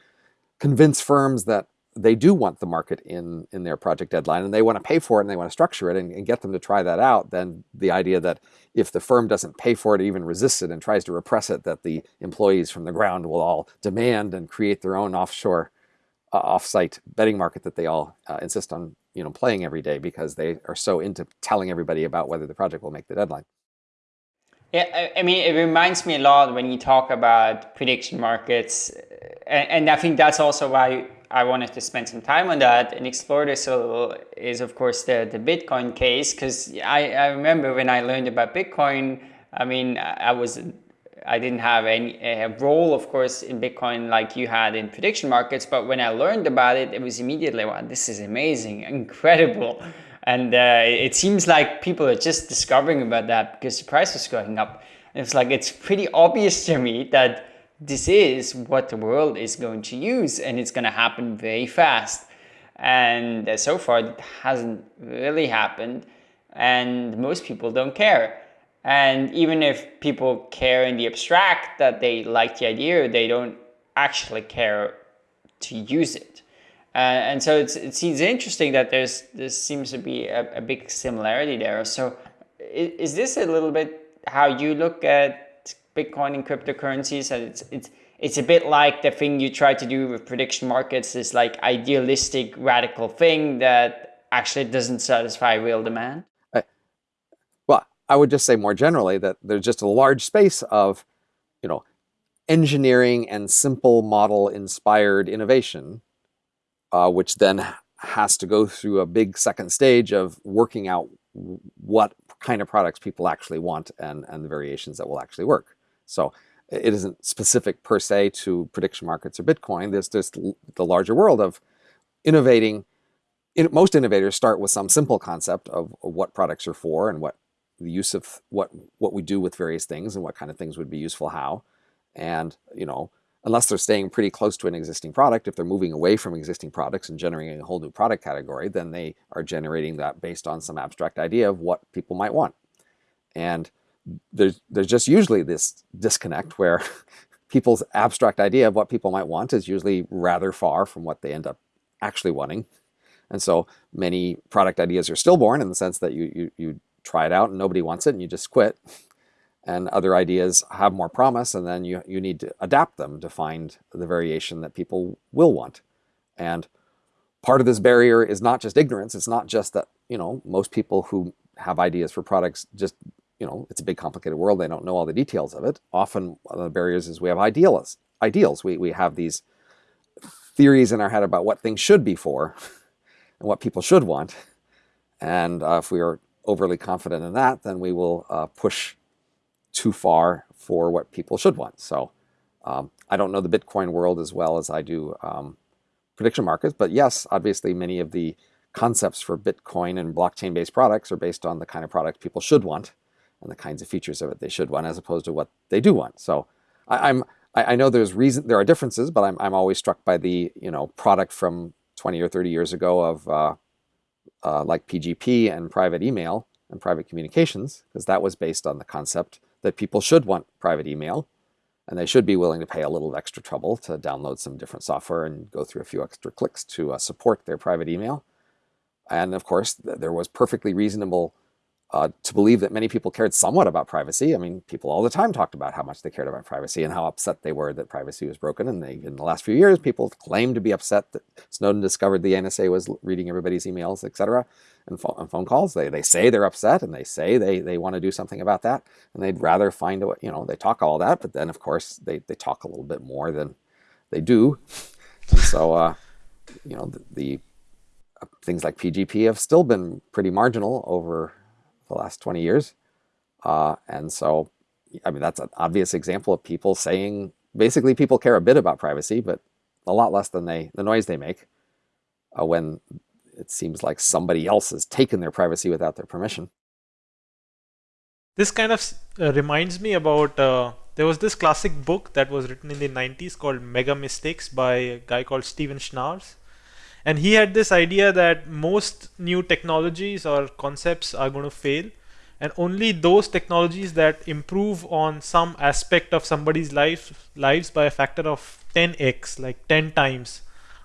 convince firms that they do want the market in in their project deadline and they want to pay for it and they want to structure it and, and, get them to try that out then the idea that if the firm doesn't pay for it even resists it and tries to repress it that the employees from the ground will all demand and create their own offshore uh, offsite betting market that they all uh, insist on you know playing every day because they are so into telling everybody about whether the project will make the deadline. Yeah, I mean, it reminds me a lot when you talk about prediction markets, and, and I think that's also why I wanted to spend some time on that and explore this a little. Is of course the the Bitcoin case because I I remember when I learned about Bitcoin. I mean, I was I didn't have any a role, of course, in Bitcoin like you had in prediction markets. But when I learned about it, it was immediately, wow, this is amazing, incredible. And uh, it seems like people are just discovering about that because the price is going up. And it's like, it's pretty obvious to me that this is what the world is going to use and it's going to happen very fast. And uh, so far, it hasn't really happened. And most people don't care. And even if people care in the abstract that they like the idea, they don't actually care to use it. Uh, and so it's, it seems interesting that there's this seems to be a, a big similarity there. So is, is, this a little bit how you look at Bitcoin and cryptocurrencies? And it's it's it's a bit like the thing you try to do with prediction markets, this like idealistic radical thing that actually doesn't satisfy real demand. Well, I would just say more generally that there's just a large space of, you know, engineering and simple model inspired innovation, uh, which then has to go through a big second stage of working out what kind of products people actually want and, and the variations that will actually work. So it isn't specific per se to prediction markets or Bitcoin. There's just the larger world of innovating. In, most innovators start with some simple concept of, of what products are for and what the use of what what we do with various things and what kind of things would be useful how. And you know, unless they're staying pretty close to an existing product, if they're moving away from existing products and generating a whole new product category, then they are generating that based on some abstract idea of what people might want. And there's there's just usually this disconnect where people's abstract idea of what people might want is usually rather far from what they end up actually wanting. And so many product ideas are stillborn in the sense that you, you, you try it out and nobody wants it and you just quit. And other ideas have more promise and then you, you need to adapt them to find the variation that people will want. And part of this barrier is not just ignorance. It's not just that, you know, most people who have ideas for products just, you know, it's a big complicated world. They don't know all the details of it. Often one of the barriers is we have ideals. Ideals. We, we have these theories in our head about what things should be for and what people should want. And uh, if we are overly confident in that, then we will uh, push too far for what people should want. So um, I don't know the Bitcoin world as well as I do um, prediction markets, but yes, obviously many of the concepts for Bitcoin and blockchain-based products are based on the kind of product people should want and the kinds of features of it they should want as opposed to what they do want. So I, am I, I know there's reason there are differences, but I'm I'm always struck by the you know product from 20 or 30 years ago of uh, uh, like PGP and private email and private communications, because that was based on the concept that people should want private email and they should be willing to pay a little extra trouble to download some different software and go through a few extra clicks to uh, support their private email. And of course, th- there was perfectly reasonable uh, to believe that many people cared somewhat about privacy. I mean, people all the time talked about how much they cared about privacy and how upset they were that privacy was broken. And they, in the last few years, people claimed to be upset that Snowden discovered the NSA was reading everybody's emails, et cetera, and, phone, and phone calls. They, they say they're upset and they say they, they want to do something about that. And they'd rather find a, you know, they talk all that, but then of course they, they talk a little bit more than they do. And so, uh, you know, the, the uh, things like PGP have still been pretty marginal over the last 20 years. Uh, and so, I mean, that's an obvious example of people saying, basically people care a bit about privacy, but a lot less than they, the noise they make uh, when it seems like somebody else has taken their privacy without their permission. This kind of uh, reminds me about, uh, there was this classic book that was written in the 90s called Mega Mistakes by a guy called Steven Schnaars and he had this idea that most new technologies or concepts are going to fail and only those technologies that improve on some aspect of somebody's life lives by a factor of 10x like 10 times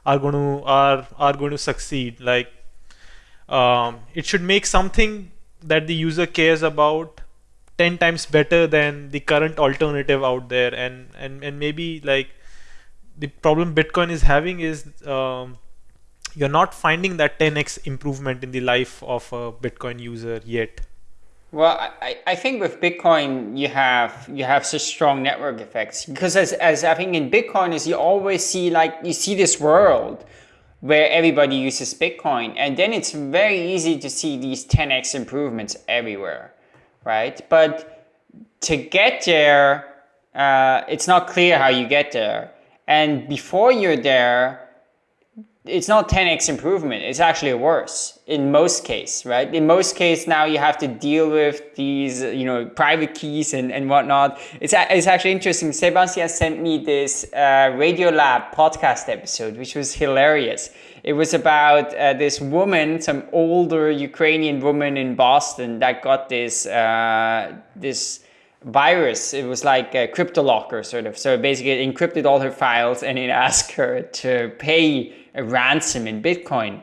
are going to are are going to succeed. Like um, it should make something that the user cares about 10 times better than the current alternative out there. And and and maybe like the problem bitcoin is having is um, you're not finding that 10x improvement in the life of a Bitcoin user yet. Well, I, I think with Bitcoin you have you have such strong network effects because as, as I think in Bitcoin is you always see like you see this world where everybody uses Bitcoin and then it's very easy to see these 10x improvements everywhere, right? But to get there, uh, it's not clear how you get there. And before you're there, it's not 10x improvement it's actually worse in most case right? In most case now you have to deal with these you know private keys and, and whatnot. It's, it's actually interesting. Sebastian sent me this uh, Radiolab podcast episode which was hilarious. It was about uh, this woman some older ukrainian woman in boston that got this uh, this virus. It was like a cryptolocker sort of. So basically it encrypted all her files and it asked her to pay a ransom in Bitcoin.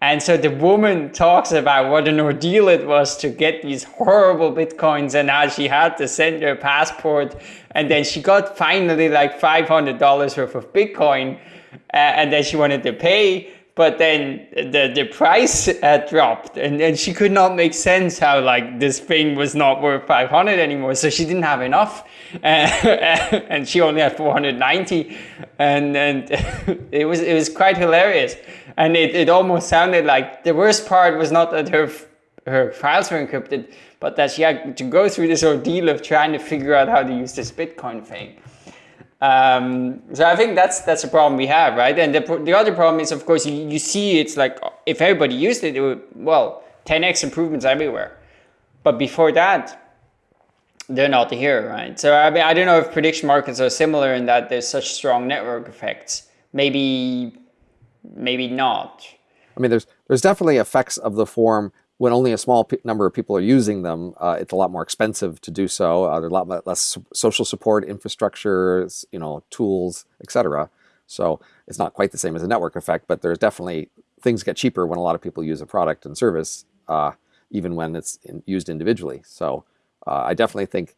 And so the woman talks about what an ordeal it was to get these horrible Bitcoins and how she had to send her passport. And then she got finally like $500 worth of Bitcoin. Uh, and then she wanted to pay but then the the price uh, dropped and, and she could not make sense how like this thing was not worth 500 anymore so she didn't have enough and she only had 490 and and it was it was quite hilarious and it, it almost sounded like the worst part was not that her her files were encrypted but that she had to go through this ordeal of trying to figure out how to use this bitcoin thing um, so I think that's that's a problem we have, right? And the, the other problem is, of course, you, you see it's like if everybody used it, it would, well, 10x improvements everywhere. But before that, they're not here, right? So I mean, I don't know if prediction markets are similar in that there's such strong network effects. Maybe, maybe not. I mean, there's there's definitely effects of the form when only a small number of people are using them, uh, it's a lot more expensive to do so. Uh, there's a lot less social support, infrastructure, you know, tools, etc. So it's not quite the same as a network effect, but there's definitely things get cheaper when a lot of people use a product and service, uh, even when it's in, used individually. So uh, I definitely think.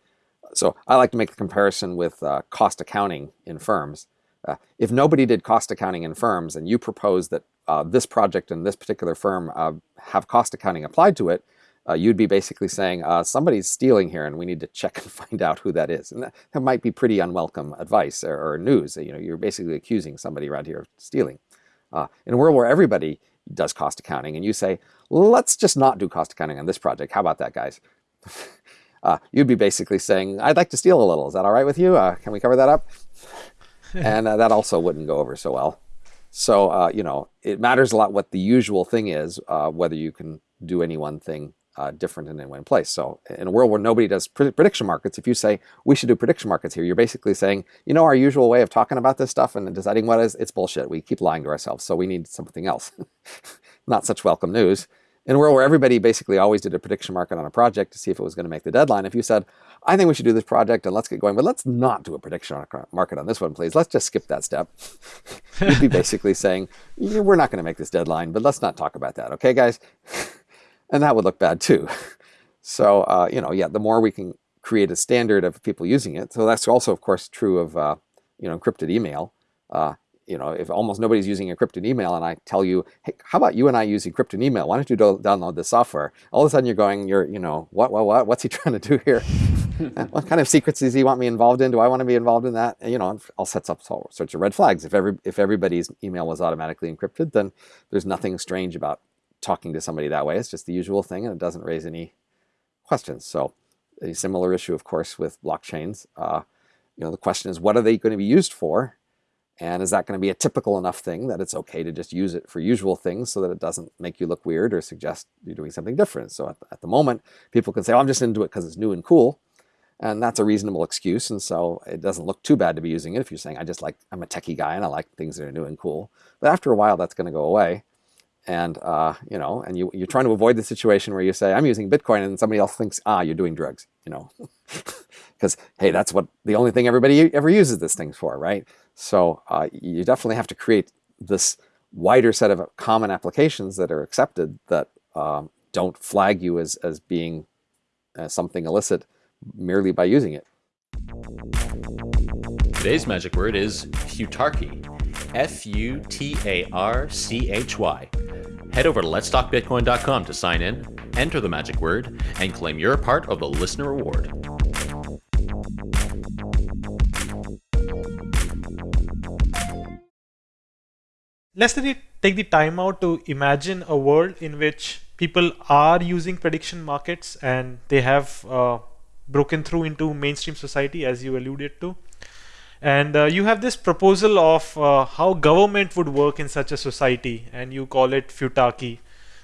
So I like to make the comparison with uh, cost accounting in firms. Uh, if nobody did cost accounting in firms and you propose that uh, this project and this particular firm uh, have cost accounting applied to it, uh, you'd be basically saying somebody's stealing here and we need to check and find out who that is. And that, that might be pretty unwelcome advice or, or, news. You know, you're basically accusing somebody around here of stealing. In a world where everybody does cost accounting and you say, let's just not do cost accounting on this project. How about that, guys? you'd be basically saying, I'd like to steal a little. Is that all right with you? can we cover that up? and uh, that also wouldn't go over so well. So, uh, you know, it matters a lot what the usual thing is, uh, whether you can do any one thing uh, different in any one place. So in a world where nobody does prediction markets, if you say, we should do prediction markets here, you're basically saying, you know, our usual way of talking about this stuff and deciding what is, it's bullshit. We keep lying to ourselves. So we need something else. Not such welcome news. In a world where everybody basically always did a prediction market on a project to see if it was going to make the deadline, if you said, I think we should do this project and let's get going, but let's not do a prediction market on this one, please. Let's just skip that step. You'd be basically saying, we're not going to make this deadline, but let's not talk about that. Okay, guys? and that would look bad too. So, uh, you know, yeah, the more we can create a standard of people using it. So that's also, of course, true of, uh, you know, encrypted email. Uh, you know, if almost nobody's using encrypted email and I tell you, hey, how about you and I use encrypted email? Why don't you do download this software? All of a sudden you're going, you're, you know, what, what, what, what's he trying to do here? what kind of secrets does he want me involved in? Do I want to be involved in that? And, you know, all sets up all sorts of red flags. If every, if everybody's email was automatically encrypted, then there's nothing strange about talking to somebody that way. It's just the usual thing and it doesn't raise any questions. So a similar issue, of course, with blockchains. Uh, you know, the question is, what are they going to be used for? And is that going to be a typical enough thing that it's okay to just use it for usual things so that it doesn't make you look weird or suggest you're doing something different? So at, at the moment, people can say, oh, I'm just into it because it's new and cool. And that's a reasonable excuse. And so it doesn't look too bad to be using it if you're saying, I just like, I'm a techie guy and I like things that are new and cool. But after a while, that's going to go away. And, uh, you know, and you, you're trying to avoid the situation where you say, I'm using Bitcoin and somebody else thinks, ah, you're doing drugs, you know, because, hey, that's what the only thing everybody ever uses this thing for, right? So uh, you definitely have to create this wider set of common applications that are accepted that um, don't flag you as, as being uh, something illicit merely by using it. Today's magic word is futarchy. F-U-T-A-R-C-H-Y. Head over to letstalkbitcoin.com to sign in, enter the magic word, and claim your part of the listener reward. Let's take the time out to imagine a world in which people are using prediction markets and they have uh, broken through into mainstream society as you alluded to. And uh, you have this proposal of uh, how government would work in such a society, and you call it futarchy.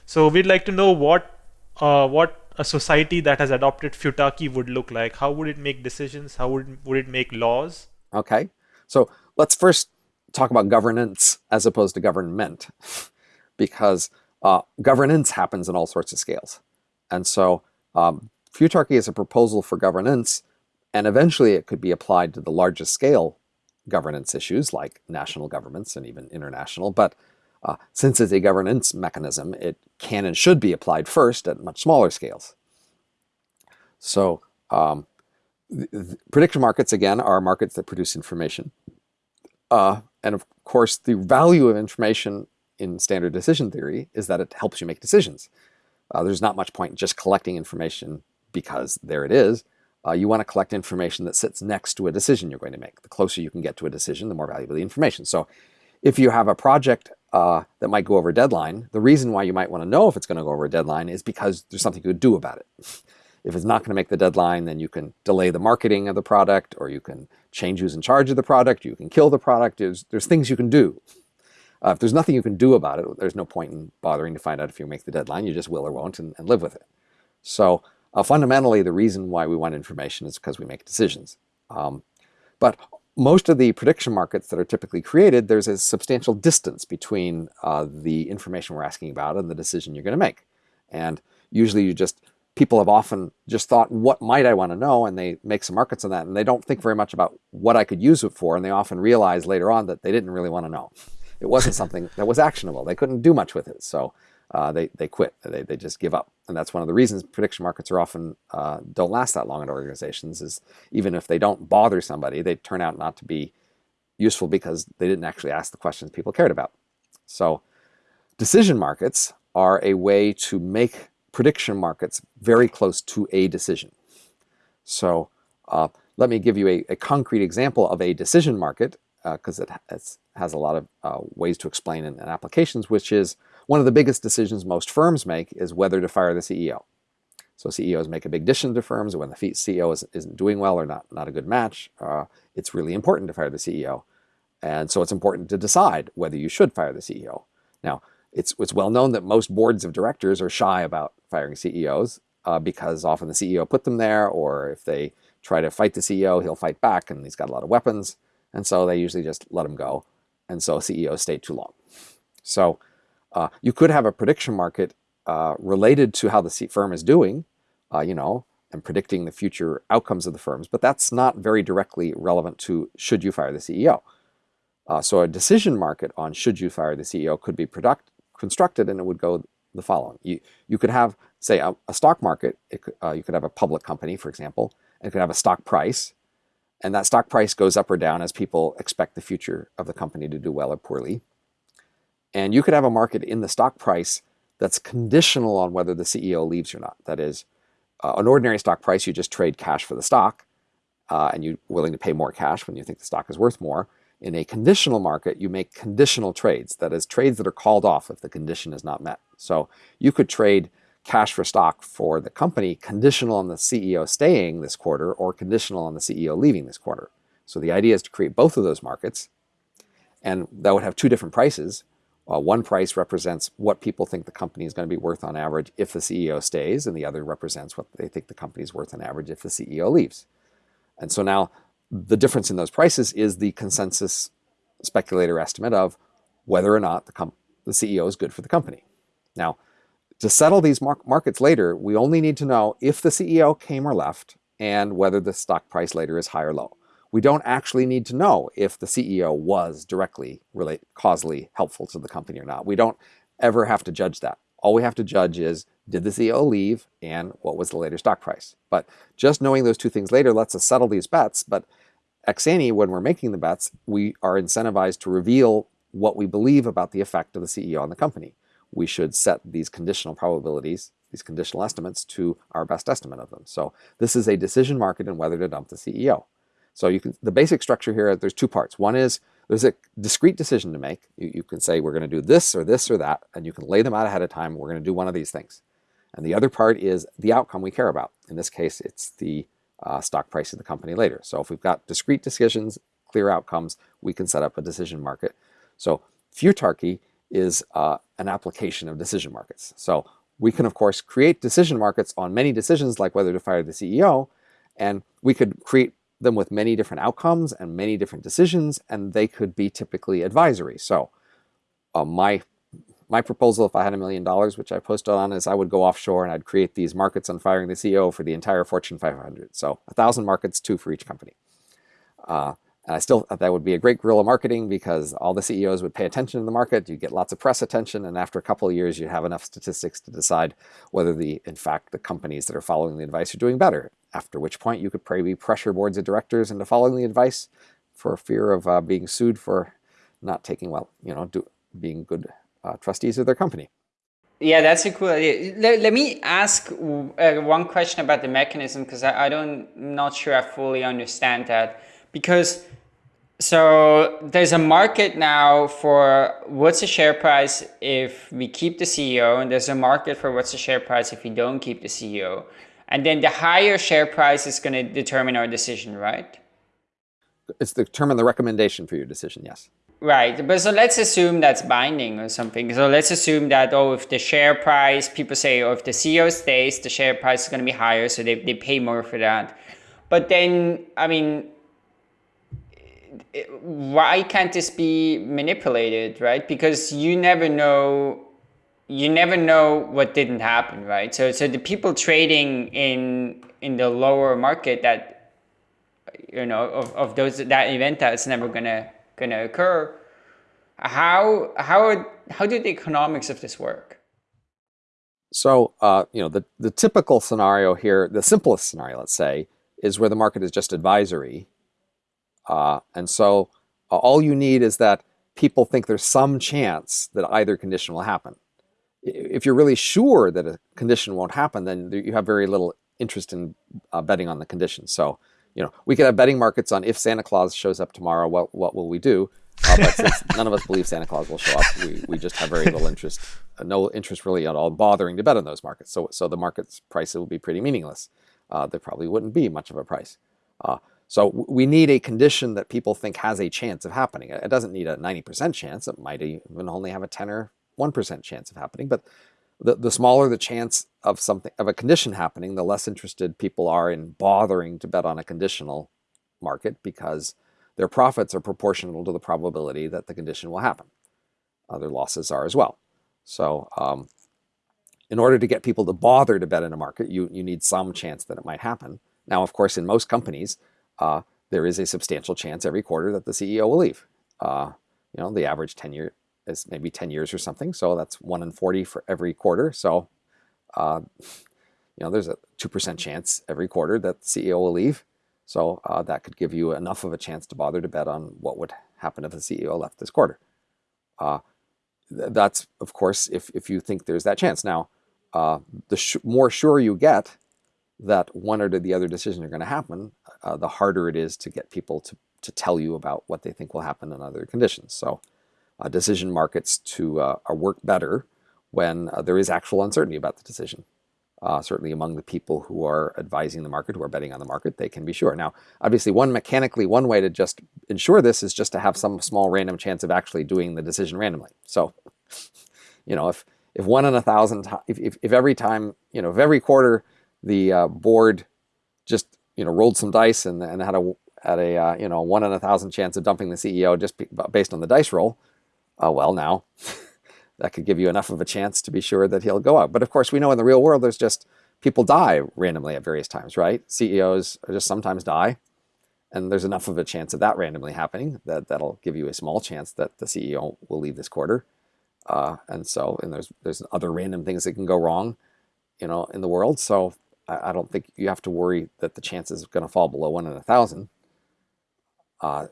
So we'd like to know what uh, what a society that has adopted futarchy would look like. How would it make decisions? How would would it make laws? Okay, so let's first talk about governance as opposed to government, because uh, governance happens in all sorts of scales, and so um, futarchy is a proposal for governance and eventually it could be applied to the largest scale governance issues like national governments and even international. But uh, since it's a governance mechanism, it can and should be applied first at much smaller scales. So um, prediction markets, again, are markets that produce information. Uh, and of course, the value of information in standard decision theory is that it helps you make decisions. Uh, there's not much point in just collecting information because there it is. Uh, you want to collect information that sits next to a decision you're going to make. The closer you can get to a decision, the more valuable the information. So if you have a project uh, that might go over a deadline, the reason why you might want to know if it's going to go over a deadline is because there's something you could do about it. If it's not going to make the deadline, then you can delay the marketing of the product, or you can change who's in charge of the product, you can kill the product. There's, there's things you can do. Uh, if there's nothing you can do about it, there's no point in bothering to find out if you make the deadline. You just will or won't and, and live with it. So uh, fundamentally, the reason why we want information is because we make decisions. Um, but most of the prediction markets that are typically created, there's a substantial distance between uh, the information we're asking about and the decision you're going to make. And usually you just, people have often just thought, what might I want to know? And they make some markets on that. And they don't think very much about what I could use it for. And they often realize later on that they didn't really want to know. It wasn't something that was actionable. They couldn't do much with it. So uh, they, they quit. They, they just give up. And that's one of the reasons prediction markets are often uh, don't last that long in organizations is even if they don't bother somebody, they turn out not to be useful because they didn't actually ask the questions people cared about. So decision markets are a way to make prediction markets very close to a decision. So uh, let me give you a, a, concrete example of a decision market because uh, it has a lot of uh, ways to explain in, in applications, which is one of the biggest decisions most firms make is whether to fire the CEO. So CEOs make a big decision to firms when the CEO is, isn't doing well or not, not a good match. Uh, it's really important to fire the CEO. And so it's important to decide whether you should fire the CEO. Now, it's, it's well known that most boards of directors are shy about firing CEOs uh, because often the CEO put them there, or if they try to fight the CEO, he'll fight back and he's got a lot of weapons. And so they usually just let him go. And so CEOs stay too long. So uh, you could have a prediction market uh, related to how the firm is doing, uh, you know, and predicting the future outcomes of the firms, but that's not very directly relevant to should you fire the CEO. Uh, so a decision market on should you fire the CEO could be product, constructed and it would go the following. You, you could have, say, a, a stock market, uh, you could have a public company, for example, and it could have a stock price, and that stock price goes up or down as people expect the future of the company to do well or poorly. And you could have a market in the stock price that's conditional on whether the CEO leaves or not. That is, uh, an ordinary stock price, you just trade cash for the stock, uh, and you're willing to pay more cash when you think the stock is worth more. In a conditional market, you make conditional trades, that is, trades that are called off if the condition is not met. So you could trade cash for stock for the company conditional on the CEO staying this quarter or conditional on the CEO leaving this quarter. So the idea is to create both of those markets, and that would have two different prices. Uh, one price represents what people think the company is going to be worth on average if the CEO stays, and the other represents what they think the company is worth on average if the CEO leaves. And so now the difference in those prices is the consensus speculator estimate of whether or not the, the CEO is good for the company. Now, to settle these mar markets later, we only need to know if the CEO came or left and whether the stock price later is high or low. We don't actually need to know if the CEO was directly relate, causally helpful to the company or not. We don't ever have to judge that. All we have to judge is did the CEO leave and what was the later stock price? But just knowing those two things later lets us settle these bets. But ex ante, when we're making the bets, we are incentivized to reveal what we believe about the effect of the CEO on the company. We should set these conditional probabilities, these conditional estimates to our best estimate of them. So this is a decision market in whether to dump the CEO. So you can the basic structure here, there's two parts. One is there's a discrete decision to make. You, you can say we're going to do this or this or that, and you can lay them out ahead of time. We're going to do one of these things. And the other part is the outcome we care about. In this case, it's the uh, stock price of the company later. So if we've got discrete decisions, clear outcomes, we can set up a decision market. So futarchy is uh, an application of decision markets. So we can, of course, create decision markets on many decisions like whether to fire the CEO, and we could create them with many different outcomes and many different decisions, and they could be typically advisory. So uh, my my proposal, if I had a million dollars, which I posted on, is I would go offshore and I'd create these markets on firing the CEO for the entire Fortune 500. So a thousand markets, two for each company. Uh, and I still thought that would be a great guerrilla marketing because all the CEOs would pay attention to the market. You'd get lots of press attention, and after a couple of years, you'd have enough statistics to decide whether the, in fact, the companies that are following the advice are doing better. After which point, you could probably pressure boards of directors into following the advice for fear of uh, being sued for not taking well, you know, do, being good uh, trustees of their company. Yeah, that's a cool idea. Let, let me ask uh, one question about the mechanism because I, I don't, I'm not sure I fully understand that. Because so there's a market now for what's the share price if we keep the CEO, and there's a market for what's the share price if we don't keep the CEO. And then the higher share price is going to determine our decision, right? It's determine the recommendation for your decision, yes. Right, but so let's assume that's binding or something. So let's assume that, oh, if the share price, people say, oh, if the CEO stays, the share price is going to be higher, so they, they pay more for that. But then, I mean, why can't this be manipulated, right? Because you never know, you never know what didn't happen, right? So, so the people trading in in the lower market that, you know, of, of those that event that's never gonna going to occur. How, how, how do the economics of this work? So, uh, you know, the, the typical scenario here, the simplest scenario, let's say, is where the market is just advisory. Uh, and so uh, all you need is that people think there's some chance that either condition will happen. If you're really sure that a condition won't happen, then you have very little interest in uh, betting on the condition. So you know, we could have betting markets on if Santa Claus shows up tomorrow, what what will we do? Uh, but since none of us believe Santa Claus will show up, we, we just have very little interest, uh, no interest really at all bothering to bet on those markets. So so the market's price will be pretty meaningless. Uh, there probably wouldn't be much of a price. Uh, so we need a condition that people think has a chance of happening. It doesn't need a 90% chance. It might even only have a 10 or 1% chance of happening. But the, the smaller the chance of something of a condition happening, the less interested people are in bothering to bet on a conditional market because their profits are proportional to the probability that the condition will happen. Other losses are as well. So um, in order to get people to bother to bet in a market, you, you need some chance that it might happen. Now, of course, in most companies, uh, there is a substantial chance every quarter that the CEO will leave. Uh, you know, the average tenure is maybe 10 years or something. So that's one in 40 for every quarter. So, uh, you know, there's a 2% chance every quarter that the CEO will leave. So uh, that could give you enough of a chance to bother to bet on what would happen if the CEO left this quarter. Uh, th that's, of course, if, if you think there's that chance. Now, uh, the more sure you get that one or the other decision are going to happen, uh, the harder it is to get people to, to tell you about what they think will happen in other conditions. So decision markets to uh, work better when uh, there is actual uncertainty about the decision. Uh, certainly among the people who are advising the market, who are betting on the market, they can be sure. Now, obviously, one mechanically, one way to just ensure this is just to have some small random chance of actually doing the decision randomly. So, you know, if if one in a thousand, if, if, if every time, you know, if every quarter the uh, board just, you know, rolled some dice and, and had a had a uh, you know one in a thousand chance of dumping the CEO just based on the dice roll, uh, well now that could give you enough of a chance to be sure that he'll go out. But of course, we know in the real world there's just people die randomly at various times, right? CEOs just sometimes die, and there's enough of a chance of that randomly happening that that'll give you a small chance that the CEO will leave this quarter. Uh, and so, and there's there's other random things that can go wrong, you know, in the world. So I, I don't think you have to worry that the chance is going to fall below one in a thousand. Uh,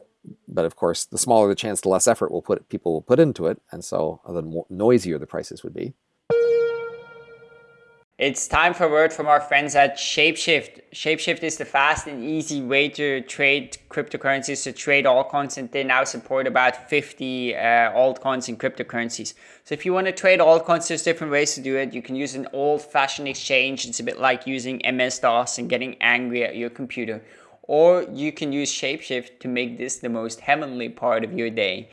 but of course, the smaller the chance, the less effort will put people will put into it, and so the more noisier the prices would be. It's time for a word from our friends at Shapeshift. Shapeshift is the fast and easy way to trade cryptocurrencies, to trade altcoins, and they now support about 50 uh, altcoins and cryptocurrencies. So if you want to trade altcoins, there's different ways to do it. You can use an old-fashioned exchange. It's a bit like using MS-DOS and getting angry at your computer or you can use Shapeshift to make this the most heavenly part of your day.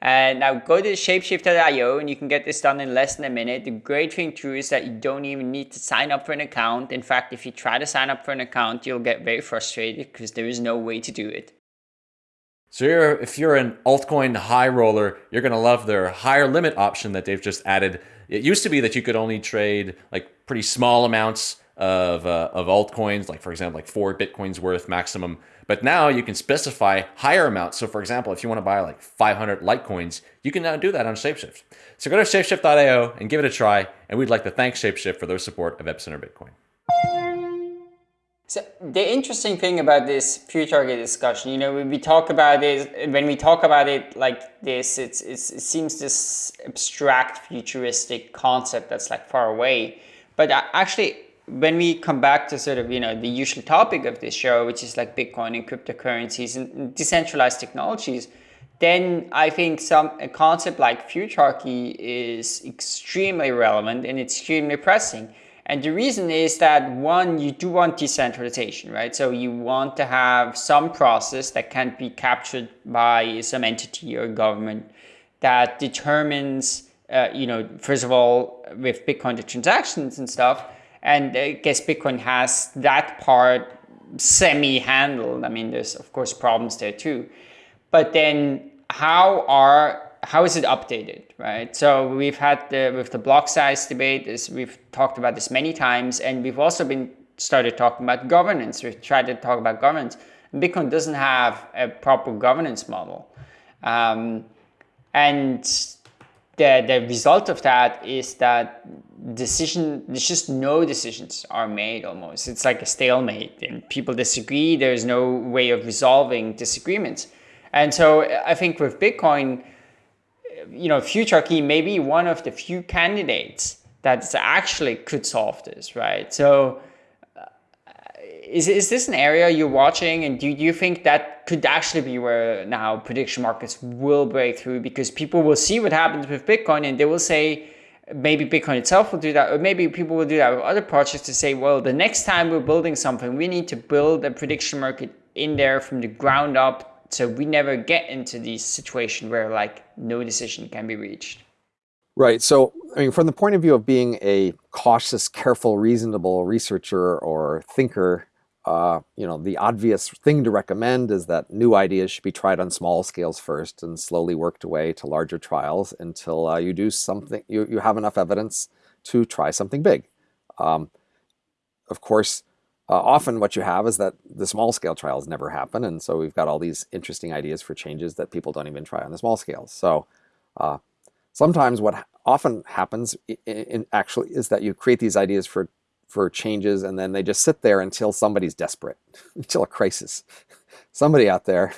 And now go to shapeshift.io and you can get this done in less than a minute. The great thing too is that you don't even need to sign up for an account. In fact, if you try to sign up for an account, you'll get very frustrated because there is no way to do it. So you're, if you're an altcoin high roller, you're going to love their higher limit option that they've just added. It used to be that you could only trade like pretty small amounts of, uh, of altcoins, like for example, like four Bitcoins worth maximum. But now you can specify higher amounts. So for example, if you want to buy like 500 Litecoins, you can now do that on Shapeshift. So go to shapeshift.io and give it a try. And we'd like to thank Shapeshift for their support of Epicenter Bitcoin. So the interesting thing about this future target discussion, you know, when we talk about it, when we talk about it like this, it's, it's, it seems this abstract futuristic concept that's like far away. But actually, when we come back to sort of, you know, the usual topic of this show, which is like Bitcoin and cryptocurrencies and decentralized technologies, then I think some a concept like futurarchy is extremely relevant and extremely pressing. And the reason is that one, you do want decentralization, right? So you want to have some process that can be captured by some entity or government that determines, uh, you know, first of all, with Bitcoin the transactions and stuff, and I guess Bitcoin has that part semi-handled. I mean, there's of course problems there too. But then how are how is it updated, right? So we've had the with the block size debate, is we've talked about this many times, and we've also been started talking about governance. We've tried to talk about governance. Bitcoin doesn't have a proper governance model. Um, and the, the result of that is that decision there's just no decisions are made almost. It's like a stalemate and people disagree. There's no way of resolving disagreements. And so i think with bitcoin you know futurarchy may be one of the few candidates that actually could solve this right? So is, is this an area you're watching and do you think that could actually be where now prediction markets will break through because people will see what happens with Bitcoin and they will say maybe Bitcoin itself will do that or maybe people will do that with other projects to say well the next time we're building something we need to build a prediction market in there from the ground up so we never get into this situation where like no decision can be reached. Right. So, I mean, from the point of view of being a cautious, careful, reasonable researcher or thinker, uh, you know, the obvious thing to recommend is that new ideas should be tried on small scales first and slowly worked away to larger trials until uh, you do something, you, you have enough evidence to try something big. Um, of course, uh, often what you have is that the small scale trials never happen, and so we've got all these interesting ideas for changes that people don't even try on the small scales. So uh, sometimes what often happens in, in actually is that you create these ideas for for changes and then they just sit there until somebody's desperate, until a crisis. Somebody out there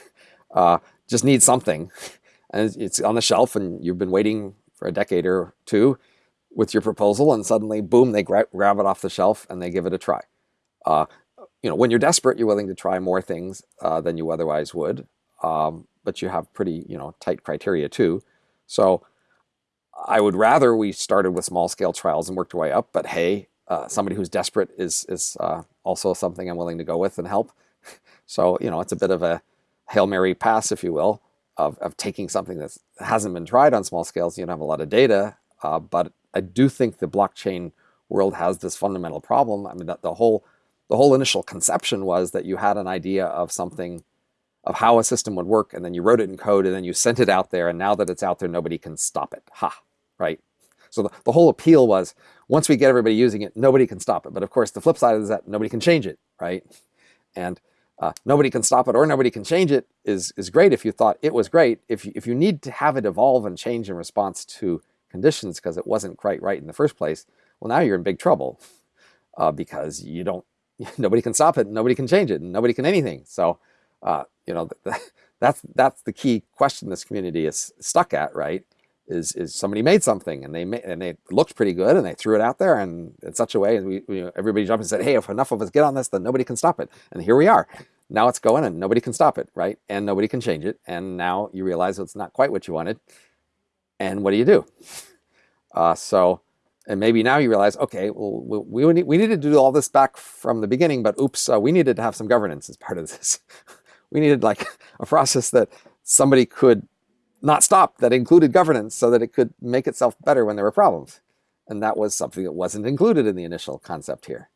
uh, just needs something. And it's on the shelf and you've been waiting for a decade or two with your proposal and suddenly boom they gra grab it off the shelf and they give it a try. Uh, you know when you're desperate you're willing to try more things uh, than you otherwise would um, but you have pretty you know tight criteria too. So I would rather we started with small scale trials and worked our way up but hey uh, somebody who's desperate is is uh, also something I'm willing to go with and help so you know it's a bit of a Hail Mary pass if you will of, of taking something that hasn't been tried on small scales you don't have a lot of data uh, but I do think the blockchain world has this fundamental problem. I mean, that the whole the whole initial conception was that you had an idea of something of how a system would work, and then you wrote it in code, and then you sent it out there, and now that it's out there, nobody can stop it. Ha, right? So the, the whole appeal was once we get everybody using it, nobody can stop it. But of course, the flip side is that nobody can change it, right? And uh, nobody can stop it or nobody can change it is, is great if you thought it was great. If you, if you need to have it evolve and change in response to conditions because it wasn't quite right in the first place, well, now you're in big trouble uh, because you don't, nobody can stop it, nobody can change it, and nobody can anything. So, uh, you know, that's that's the key question this community is stuck at, right? Is is somebody made something and they made, and they looked pretty good and they threw it out there and in such a way, and we, we everybody jumped and said, hey, if enough of us get on this, then nobody can stop it. And here we are. Now it's going and nobody can stop it, right? And nobody can change it. And now you realize it's not quite what you wanted and what do you do? Uh, so, and maybe now you realize, okay, well, we, we, we needed to do all this back from the beginning, but oops, uh, we needed to have some governance as part of this. we needed like a process that somebody could not stop that included governance so that it could make itself better when there were problems. And that was something that wasn't included in the initial concept here.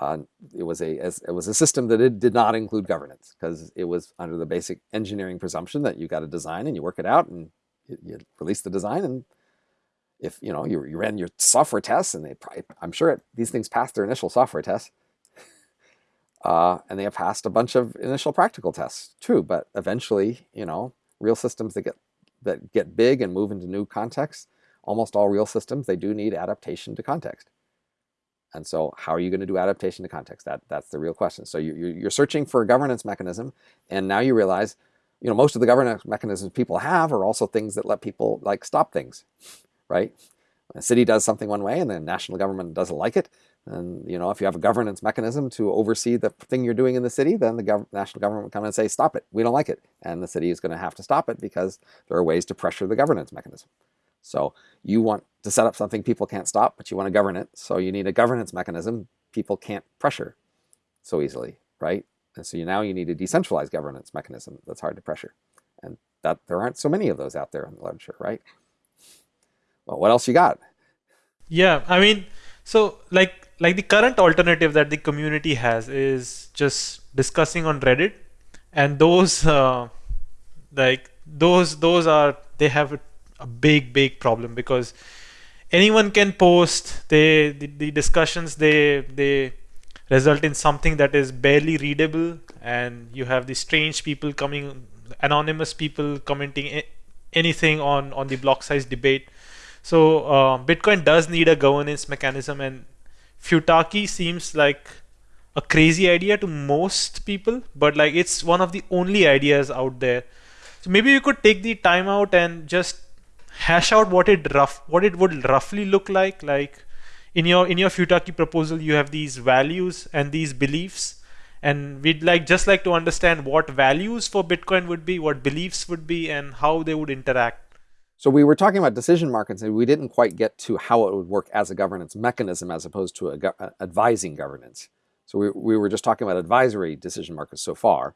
Uh, it was a it was a system that it did not include governance because it was under the basic engineering presumption that you got a design and you work it out and you, you release the design and if you know you, you ran your software tests and they probably, I'm sure it, these things passed their initial software tests uh, and they have passed a bunch of initial practical tests too but eventually you know real systems that get that get big and move into new contexts almost all real systems they do need adaptation to context. And so how are you going to do adaptation to context? That that's the real question. So you, you're searching for a governance mechanism and now you realize you know, most of the governance mechanisms people have are also things that let people like stop things, right? a city does something one way and the national government doesn't like it, and you know, if you have a governance mechanism to oversee the thing you're doing in the city, then the gov national government will come and say, stop it, we don't like it. And the city is going to have to stop it because there are ways to pressure the governance mechanism. So you want to set up something people can't stop, but you want to govern it. So you need a governance mechanism people can't pressure so easily, right? And so you, now you need a decentralized governance mechanism that's hard to pressure. And that there aren't so many of those out there in the literature, right? Well, what else you got? Yeah, I mean, so like like the current alternative that the community has is just discussing on Reddit, and those uh, like those those are they have a, a big big problem because anyone can post they the, the discussions they they result in something that is barely readable. And you have these strange people coming anonymous people commenting anything on on the block size debate. So uh, bitcoin does need a governance mechanism and futarchy seems like a crazy idea to most people but like it's one of the only ideas out there so maybe you could take the time out and just hash out what it rough what it would roughly look like like in your in your Futarchy proposal, you have these values and these beliefs, and we'd like just like to understand what values for Bitcoin would be, what beliefs would be, and how they would interact. So we were talking about decision markets, and we didn't quite get to how it would work as a governance mechanism as opposed to a go advising governance. So we, we were just talking about advisory decision markets so far.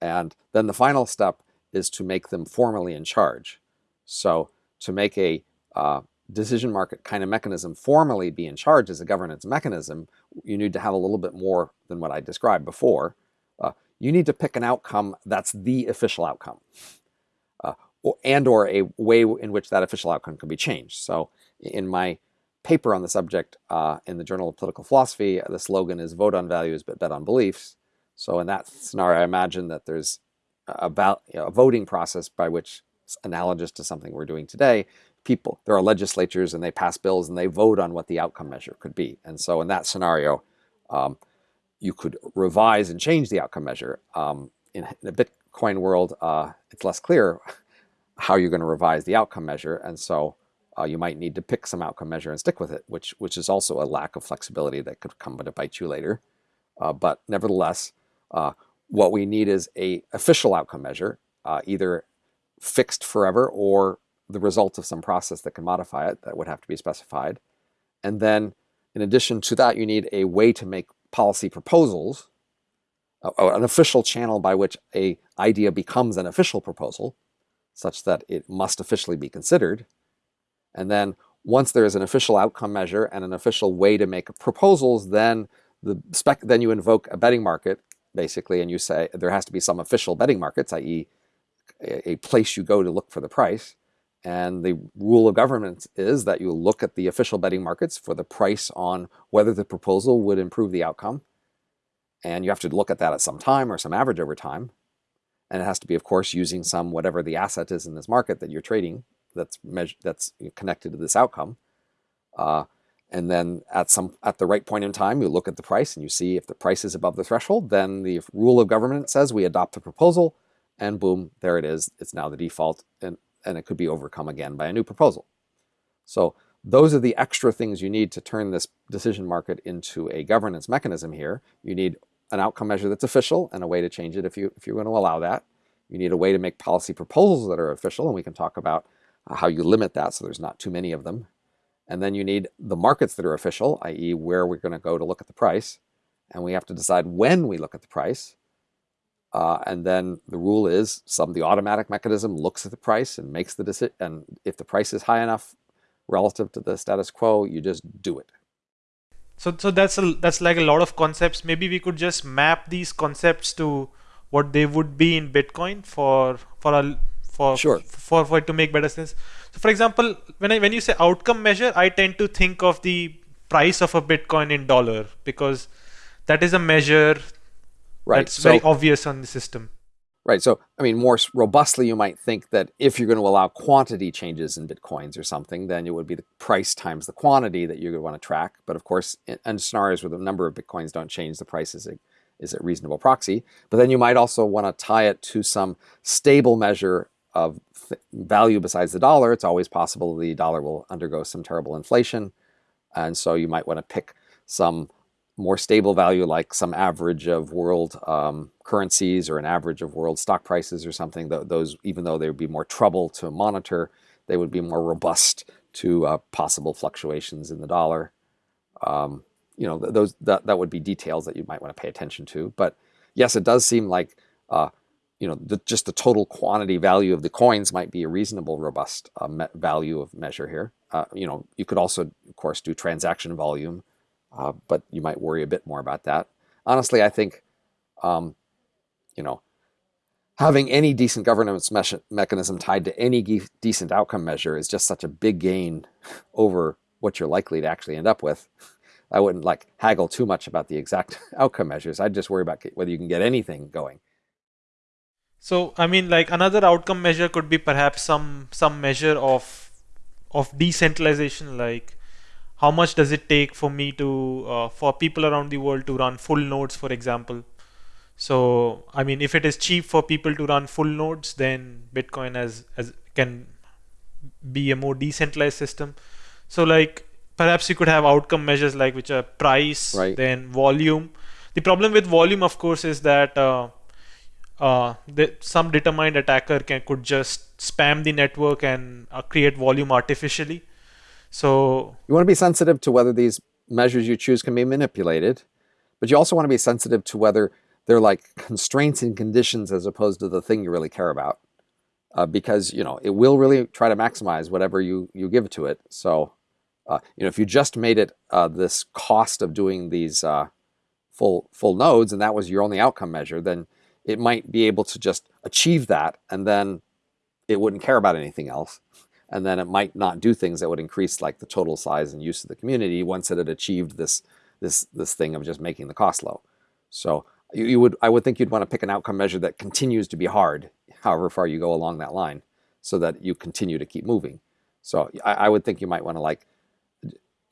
And then the final step is to make them formally in charge. So to make a uh, decision market kind of mechanism formally be in charge as a governance mechanism, you need to have a little bit more than what I described before. Uh, you need to pick an outcome that's the official outcome uh, and or a way in which that official outcome can be changed. So in my paper on the subject uh, in the Journal of Political Philosophy. The slogan is "Vote on values, but bet on beliefs." So in that scenario, I imagine that there's a, you know, a voting process by which analogous to something we're doing today. People, there are legislatures and they pass bills and they vote on what the outcome measure could be. And so in that scenario, um, you could revise and change the outcome measure. Um, in, in, a Bitcoin world, uh, it's less clear how you're going to revise the outcome measure. And so uh, you might need to pick some outcome measure and stick with it, which, which is also a lack of flexibility that could come to bite you later. Uh, but nevertheless, uh, what we need is a official outcome measure, uh, either fixed forever or the result of some process that can modify it that would have to be specified. And then in addition to that, you need a way to make policy proposals, uh, an official channel by which a idea becomes an official proposal, such that it must officially be considered. And then once there is an official outcome measure and an official way to make proposals, then the spec then you invoke a betting market basically, and you say there has to be some official betting markets, i.e a place you go to look for the price. And the rule of government is that you look at the official betting markets for the price on whether the proposal would improve the outcome. And you have to look at that at some time or some average over time. And it has to be, of course, using some whatever the asset is in this market that you're trading that's measured, that's connected to this outcome. Uh, and then at some at the right point in time, you look at the price and you see if the price is above the threshold, then the rule of government says we adopt the proposal and boom, there it is. It's now the default and, and it could be overcome again by a new proposal. So those are the extra things you need to turn this decision market into a governance mechanism here. You need an outcome measure that's official and a way to change it if, you, if you're going to allow that. You need a way to make policy proposals that are official, and we can talk about uh, how you limit that so there's not too many of them. And then you need the markets that are official, i.e. where we're going to go to look at the price. And we have to decide when we look at the price. Uh, and then the rule is some the automatic mechanism looks at the price and makes the decision. And if the price is high enough relative to the status quo, you just do it. So, so that's a, that's like a lot of concepts. Maybe we could just map these concepts to what they would be in Bitcoin for for a for sure. for for it to make better sense. So, for example, when I when you say outcome measure, I tend to think of the price of a Bitcoin in dollar because that is a measure Right. That's so, very obvious on the system. Right. So, I mean, more robustly, you might think that if you're going to allow quantity changes in Bitcoins or something, then it would be the price times the quantity that you would want to track. But of course, in, in scenarios where the number of Bitcoins don't change, the price is a, is a reasonable proxy. But then you might also want to tie it to some stable measure of value besides the dollar. It's always possible the dollar will undergo some terrible inflation. And so you might want to pick some more stable value like some average of world um, currencies or an average of world stock prices or something, th those, even though they would be more trouble to monitor, they would be more robust to uh, possible fluctuations in the dollar. Um, you know, th those that, that would be details that you might want to pay attention to. But yes, it does seem like, uh, you know, the, just the total quantity value of the coins might be a reasonable, robust uh, value of measure here. Uh, you know, you could also, of course, do transaction volume, uh, but you might worry a bit more about that. Honestly, I think, um, you know, having any decent governance me mechanism tied to any decent outcome measure is just such a big gain over what you're likely to actually end up with. I wouldn't like haggle too much about the exact outcome measures. I'd just worry about whether you can get anything going. So, I mean, like another outcome measure could be perhaps some some measure of of decentralization, like how much does it take for me to uh, for people around the world to run full nodes for example? So i mean if it is cheap for people to run full nodes then bitcoin as as can be a more decentralized system. So like perhaps you could have outcome measures like which are price right. then volume. The problem with volume of course is that uh, uh, the, some determined attacker can could just spam the network and uh, create volume artificially so you want to be sensitive to whether these measures you choose can be manipulated, but you also want to be sensitive to whether they're like constraints and conditions as opposed to the thing you really care about. Uh, because you know it will really try to maximize whatever you you give to it. So uh, you know if you just made it uh, this cost of doing these uh, full full nodes and that was your only outcome measure, then it might be able to just achieve that and then it wouldn't care about anything else and then it might not do things that would increase like the total size and use of the community once it had achieved this this this thing of just making the cost low. So you, you would I would think you'd want to pick an outcome measure that continues to be hard, however far you go along that line, so that you continue to keep moving. So I, I would think you might want to like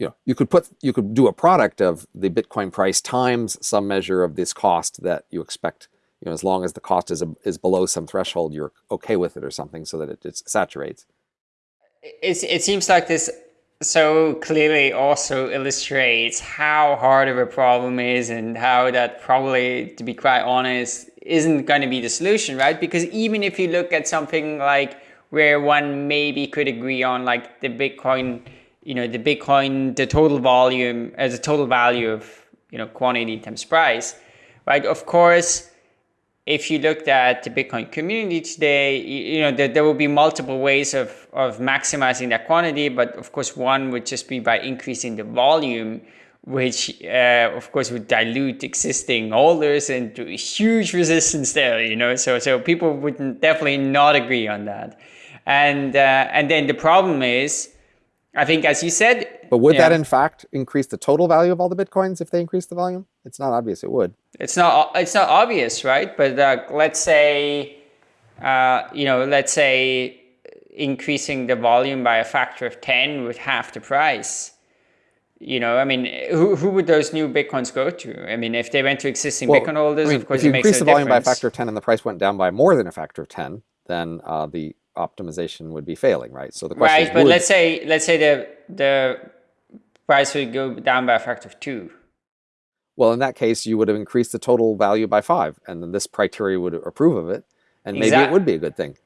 you know, you could put, you could do a product of the Bitcoin price times some measure of this cost that you expect, you know, as long as the cost is, a, is below some threshold, you're okay with it or something so that it, it saturates. It's, it seems like this so clearly also illustrates how hard of a problem is and how that probably, to be quite honest, isn't going to be the solution, right? Because even if you look at something like where one maybe could agree on like the Bitcoin you know, the Bitcoin, the total volume as a total value of, you know, quantity times price, right? Of course, if you looked at the Bitcoin community today, you know, there, there will be multiple ways of, of maximizing that quantity. But of course, one would just be by increasing the volume, which uh, of course would dilute existing holders and a huge resistance there, you know, so, so people would definitely not agree on that. And, uh, and then the problem is, I think, as you said. But would that in fact increase the total value of all the bitcoins if they increase the volume? It's not obvious. It would. It's not. It's not obvious, right? But uh, let's say, uh, you know, let's say increasing the volume by a factor of ten with half the price. You know, I mean, who, who would those new bitcoins go to? I mean, if they went to existing well, bitcoin holders, I mean, of course, if you increase the volume difference. by a factor of ten and the price went down by more than a factor of ten, then uh, the optimization would be failing, right? So the question right, is, but would... let's say let's say the the price would go down by a factor of two. Well, in that case, you would have increased the total value by five, and then this criteria would approve of it, and maybe exactly. it would be a good thing.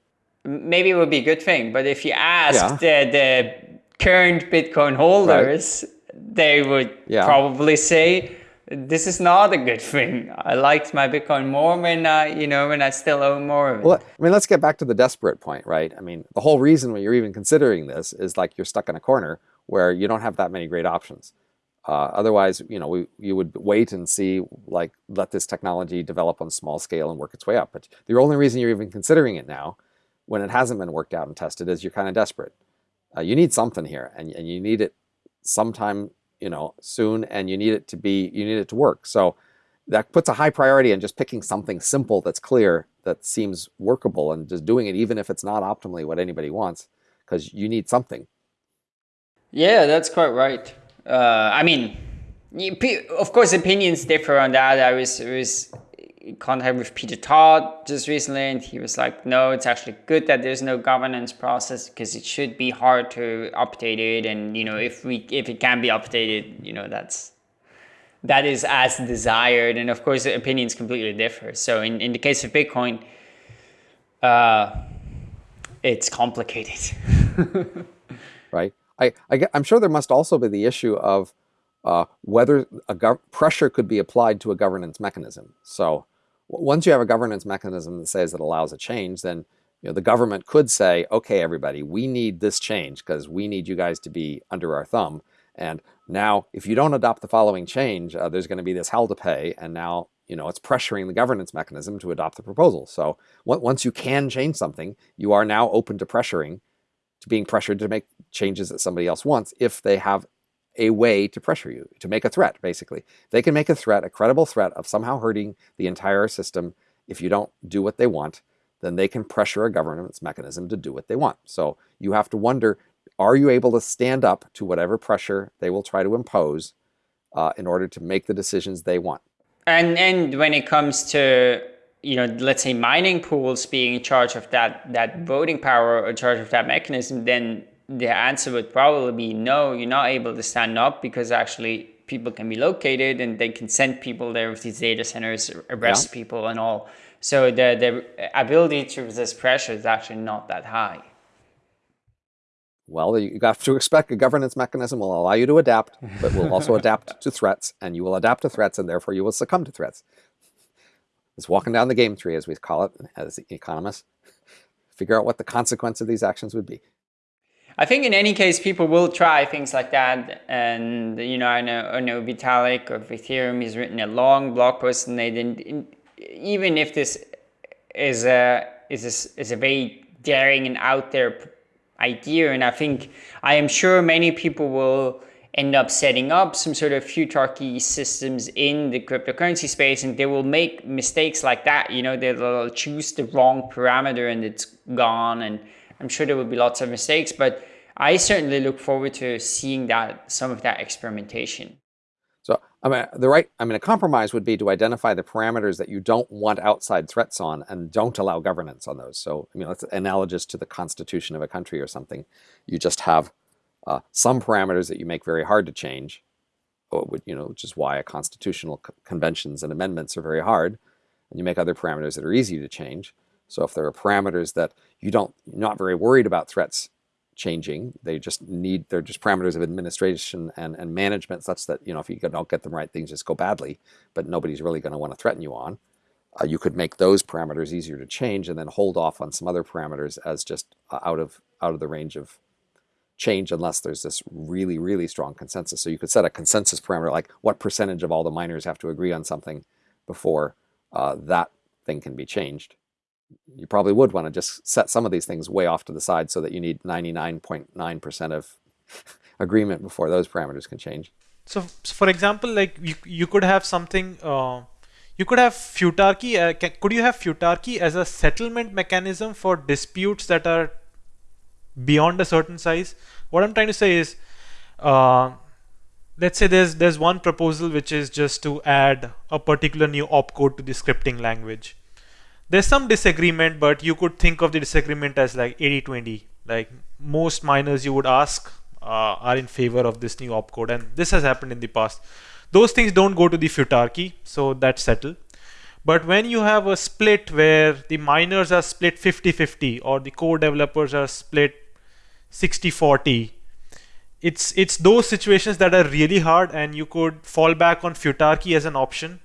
Maybe it would be a good thing, but if you ask yeah. the the current Bitcoin holders, right. they would yeah. probably say this is not a good thing. I liked my Bitcoin more when I, you know, when I still own more of it. Well, I mean, let's get back to the desperate point, right? I mean, the whole reason when you're even considering this is like you're stuck in a corner where you don't have that many great options. Uh, otherwise, you know, we, you would wait and see, like, let this technology develop on small scale and work its way up. But the only reason you're even considering it now, when it hasn't been worked out and tested, is you're kind of desperate. Uh, you need something here, and, and you need it sometime you know, soon and you need it to be, you need it to work. So that puts a high priority on just picking something simple that's clear, that seems workable and just doing it even if it's not optimally what anybody wants, because you need something. Yeah, that's quite right. Uh, I mean, of course, opinions differ on that. I was, was in contact with Peter Todd just recently, and he was like, no, it's actually good that there's no governance process because it should be hard to update it. And, you know, if we, if it can be updated, you know, that's, that is as desired. And of course, opinions completely differ. So in, in the case of Bitcoin, uh, it's complicated. right. I, I, I'm sure there must also be the issue of uh, whether a pressure could be applied to a governance mechanism. So once you have a governance mechanism that says it allows a change, then you know, the government could say, okay, everybody, we need this change because we need you guys to be under our thumb. And now if you don't adopt the following change, uh, there's going to be this hell to pay. And now, you know, it's pressuring the governance mechanism to adopt the proposal. So once you can change something, you are now open to pressuring, to being pressured to make changes that somebody else wants if they have a way to pressure you, to make a threat, basically. They can make a threat, a credible threat of somehow hurting the entire system if you don't do what they want, then they can pressure a governance mechanism to do what they want. So you have to wonder, are you able to stand up to whatever pressure they will try to impose uh, in order to make the decisions they want? And, and when it comes to you know, let's say mining pools being in charge of that that mm-hmm. voting power or in charge of that mechanism, then the answer would probably be no, you're not able to stand up because actually people can be located and they can send people there with these data centers, arrest yeah. people and all. So the, the ability to resist pressure is actually not that high. Well, you have to expect a governance mechanism will allow you to adapt, but will also adapt to threats, and you will adapt to threats, and therefore you will succumb to threats. It's walking down the game tree, as we call it, as economists. Figure out what the consequence of these actions would be. I think in any case, people will try things like that. And, you know, I know, I know Vitalik of Ethereum, he's written a long blog post and they didn't, even if this is a, is a, is a very daring and out there idea. And I think I am sure many people will end up setting up some sort of futarchy systems in the cryptocurrency space and they will make mistakes like that. You know, they'll choose the wrong parameter and it's gone. And I'm sure there will be lots of mistakes, but I certainly look forward to seeing that some of that experimentation. So I mean, the right, I mean, a compromise would be to identify the parameters that you don't want outside threats on and don't allow governance on those. So, I mean, that's analogous to the constitution of a country or something. You just have uh, some parameters that you make very hard to change, you know, which is why constitutional conventions and amendments are very hard. And you make other parameters that are easy to change. So if there are parameters that you don't, you're not very worried about threats changing. They just need, they're just parameters of administration and, and management such that, you know, if you don't get them right, things just go badly, but nobody's really going to want to threaten you on. Uh, you could make those parameters easier to change and then hold off on some other parameters as just uh, out of out of the range of change unless there's this really, really strong consensus. So you could set a consensus parameter like what percentage of all the miners have to agree on something before uh, that thing can be changed you probably would want to just set some of these things way off to the side so that you need 99.9% of agreement before those parameters can change. So, so for example, like you, you could have something, uh, you could have futarchy, uh, can, could you have futarchy as a settlement mechanism for disputes that are beyond a certain size? What I'm trying to say is, uh, let's say there's there's one proposal which is just to add a particular new opcode to the scripting language there's some disagreement, but you could think of the disagreement as like 80-20. Like most miners you would ask uh, are in favor of this new opcode, and this has happened in the past. Those things don't go to the futarchy, so that's settled. But when you have a split where the miners are split 50-50 or the core developers are split 60-40, it's it's those situations that are really hard and you could fall back on futarchy as an option.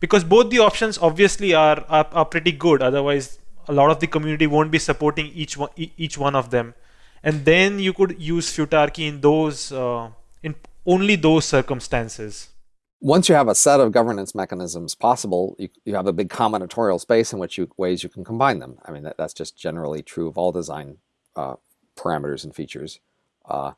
Because both the options obviously are, are, are pretty good. Otherwise a lot of the community won't be supporting each one each one of them. And then you could use futarchy in those uh, in only those circumstances. Once you have a set of governance mechanisms possible you, you have a big combinatorial space in which you ways you can combine them. I mean that, that's just generally true of all design uh, parameters and features uh,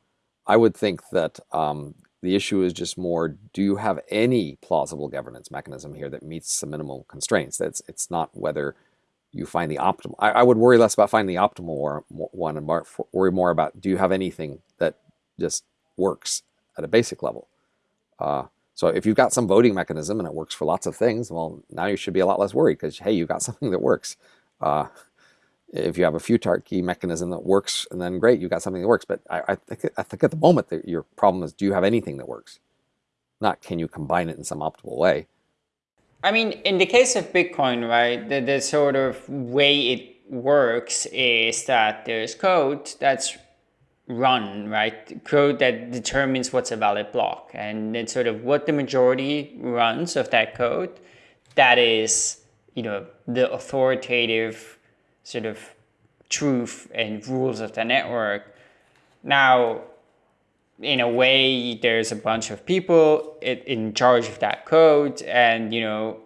i would think that um, the issue is just more, do you have any plausible governance mechanism here that meets the minimal constraints? That's It's not whether you find the optimal. I, I would worry less about finding the optimal one and more, worry more about, do you have anything that just works at a basic level? Uh, so if you've got some voting mechanism and it works for lots of things, well, now you should be a lot less worried because, hey, you've got something that works. Uh, if you have a futarchy mechanism that works, and then great, you've got something that works. But I, I, think, I think at the moment that your problem is, do you have anything that works? Not can you combine it in some optimal way. I mean, in the case of Bitcoin, right, the, the sort of way it works is that there's code that's run, right? Code that determines what's a valid block. And then sort of what the majority runs of that code, that is, you know, the authoritative sort of truth and rules of the network. Now, in a way, there's a bunch of people in charge of that code and, you know,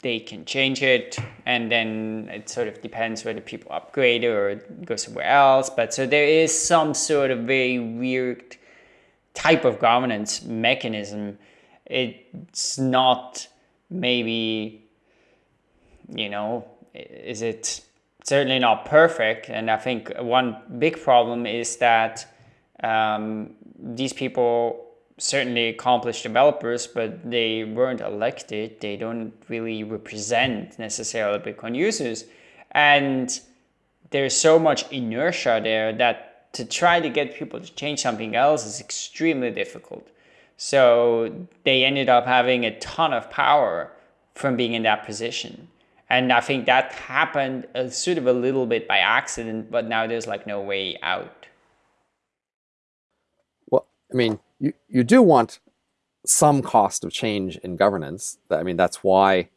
they can change it and then it sort of depends whether people upgrade or go somewhere else. But so there is some sort of very weird type of governance mechanism. It's not maybe, you know, is it certainly not perfect. And I think one big problem is that um, these people certainly accomplished developers, but they weren't elected. They don't really represent necessarily Bitcoin users. And there's so much inertia there that to try to get people to change something else is extremely difficult. So they ended up having a ton of power from being in that position. And I think that happened uh, sort of a little bit by accident, but now there's like no way out. Well, I mean, you, you do want some cost of change in governance. I mean, that's why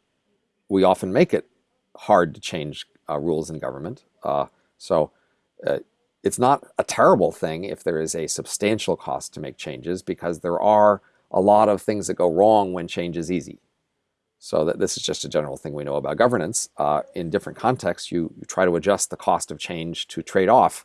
we often make it hard to change uh, rules in government. Uh, so uh, it's not a terrible thing if there is a substantial cost to make changes because there are a lot of things that go wrong when change is easy. So that this is just a general thing we know about governance. Uh, in different contexts, you, you, try to adjust the cost of change to trade off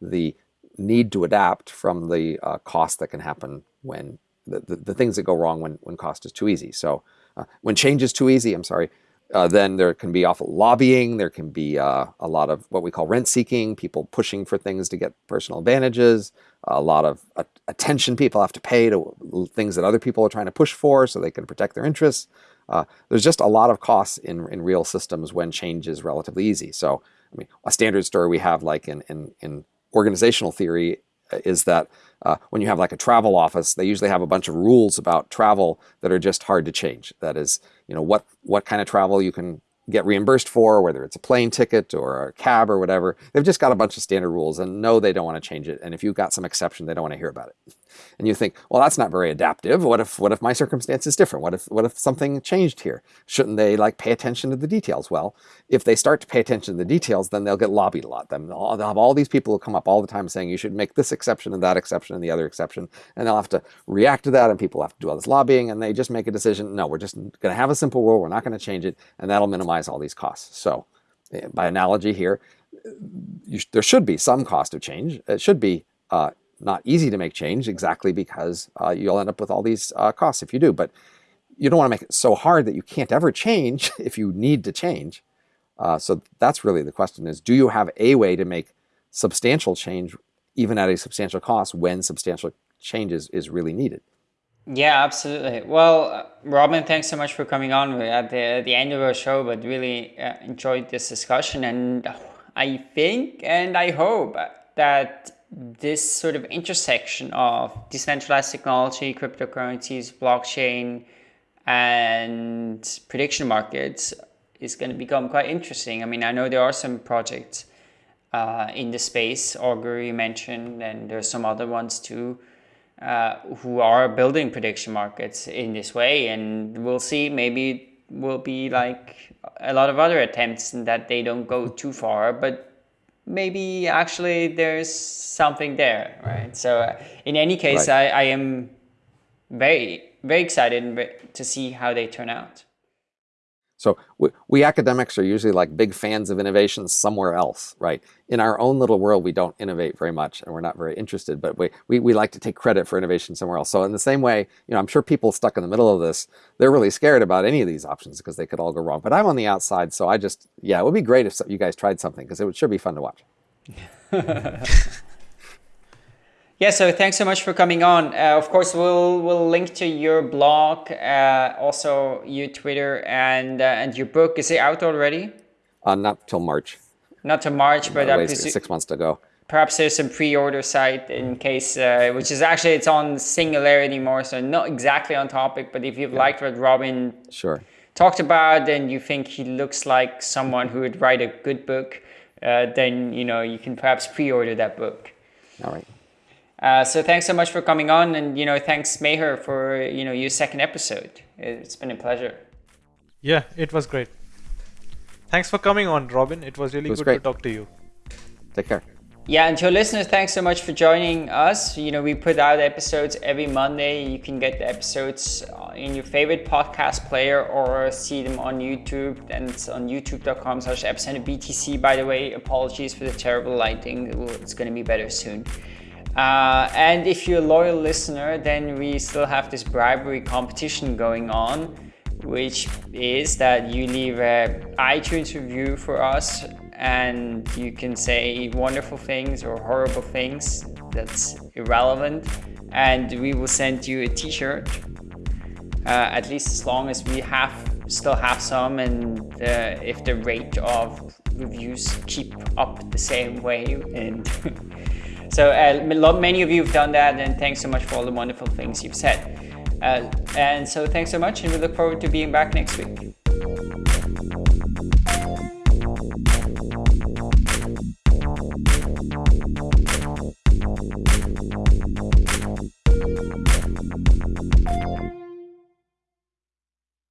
the need to adapt from the uh, cost that can happen when the, the, the, things that go wrong when, when cost is too easy. So uh, when change is too easy, I'm sorry, uh, then there can be awful lobbying. There can be uh, a lot of what we call rent seeking, people pushing for things to get personal advantages, a lot of attention people have to pay to things that other people are trying to push for so they can protect their interests. Uh, there's just a lot of costs in, in real systems when change is relatively easy. So, I mean, a standard story we have like in, in, in organizational theory uh, is that uh, when you have like a travel office, they usually have a bunch of rules about travel that are just hard to change. That is, you know, what, what kind of travel you can get reimbursed for, whether it's a plane ticket or a cab or whatever. They've just got a bunch of standard rules and no, they don't want to change it. And if you've got some exception, they don't want to hear about it. And you think, well, that's not very adaptive. What if what if my circumstance is different? What if what if something changed here? Shouldn't they like pay attention to the details? Well, if they start to pay attention to the details, then they'll get lobbied a lot. Then they'll have all these people who come up all the time saying you should make this exception and that exception and the other exception, and they'll have to react to that, and people have to do all this lobbying, and they just make a decision. No, we're just going to have a simple rule. We're not going to change it, and that'll minimize all these costs. So, eh, by analogy here, sh there should be some cost of change. It should be uh, not easy to make change exactly because uh, you'll end up with all these uh, costs if you do. But you don't want to make it so hard that you can't ever change if you need to change. Uh, so that's really the question is, do you have a way to make substantial change even at a substantial cost when substantial change is, is really needed? Yeah, absolutely. Well, Robin, thanks so much for coming on at the, the end of our show, but really uh, enjoyed this discussion. And I think and I hope that this sort of intersection of decentralized technology, cryptocurrencies, blockchain, and prediction markets is going to become quite interesting. I mean, I know there are some projects uh, in the space, Augur you mentioned, and there's some other ones too, uh, who are building prediction markets in this way. And we'll see, maybe it will be like a lot of other attempts and that they don't go too far, but maybe actually there's something there, right? So uh, in any case, right. I, I am very, very excited to see how they turn out. So we, we, academics are usually like big fans of innovation somewhere else, right? In our own little world, we don't innovate very much and we're not very interested, but we, we, we like to take credit for innovation somewhere else. So in the same way, you know, I'm sure people stuck in the middle of this, they're really scared about any of these options because they could all go wrong. But I'm on the outside, so I just, yeah, it would be great if you guys tried something because it would sure be fun to watch. Yeah, so thanks so much for coming on. Uh, of course, we'll we'll link to your blog, uh, also your Twitter and uh, and your book. Is it out already? Uh, not till March. Not till March, but six months to go. Perhaps there's some pre-order site in case, uh, which is actually it's on Singularity more, so not exactly on topic. But if you've yeah. liked what Robin sure talked about, and you think he looks like someone who would write a good book, uh, then you know you can perhaps pre-order that book. All right. Uh, so thanks so much for coming on, and you know, thanks Meher for you know your second episode. It's been a pleasure. Yeah, it was great. Thanks for coming on, Robin. It was really it was good great. to talk to you. Take care. Yeah, and to your listeners, thanks so much for joining us. You know, we put out episodes every Monday. You can get the episodes uh, in your favorite podcast player or see them on YouTube. And it's on youtube.com slash epicenter BTC. By the way, apologies for the terrible lighting. It's going to be better soon. Uh, and if you're a loyal listener, then we still have this bribery competition going on, which is that you leave an iTunes review for us and you can say wonderful things or horrible things that's irrelevant. And we will send you a t-shirt uh, at least as long as we have still have some and uh, if the rate of reviews keep up the same way and So uh, many of you have done that and thanks so much for all the wonderful things you've said. Uh, and so thanks so much and we look forward to being back next week.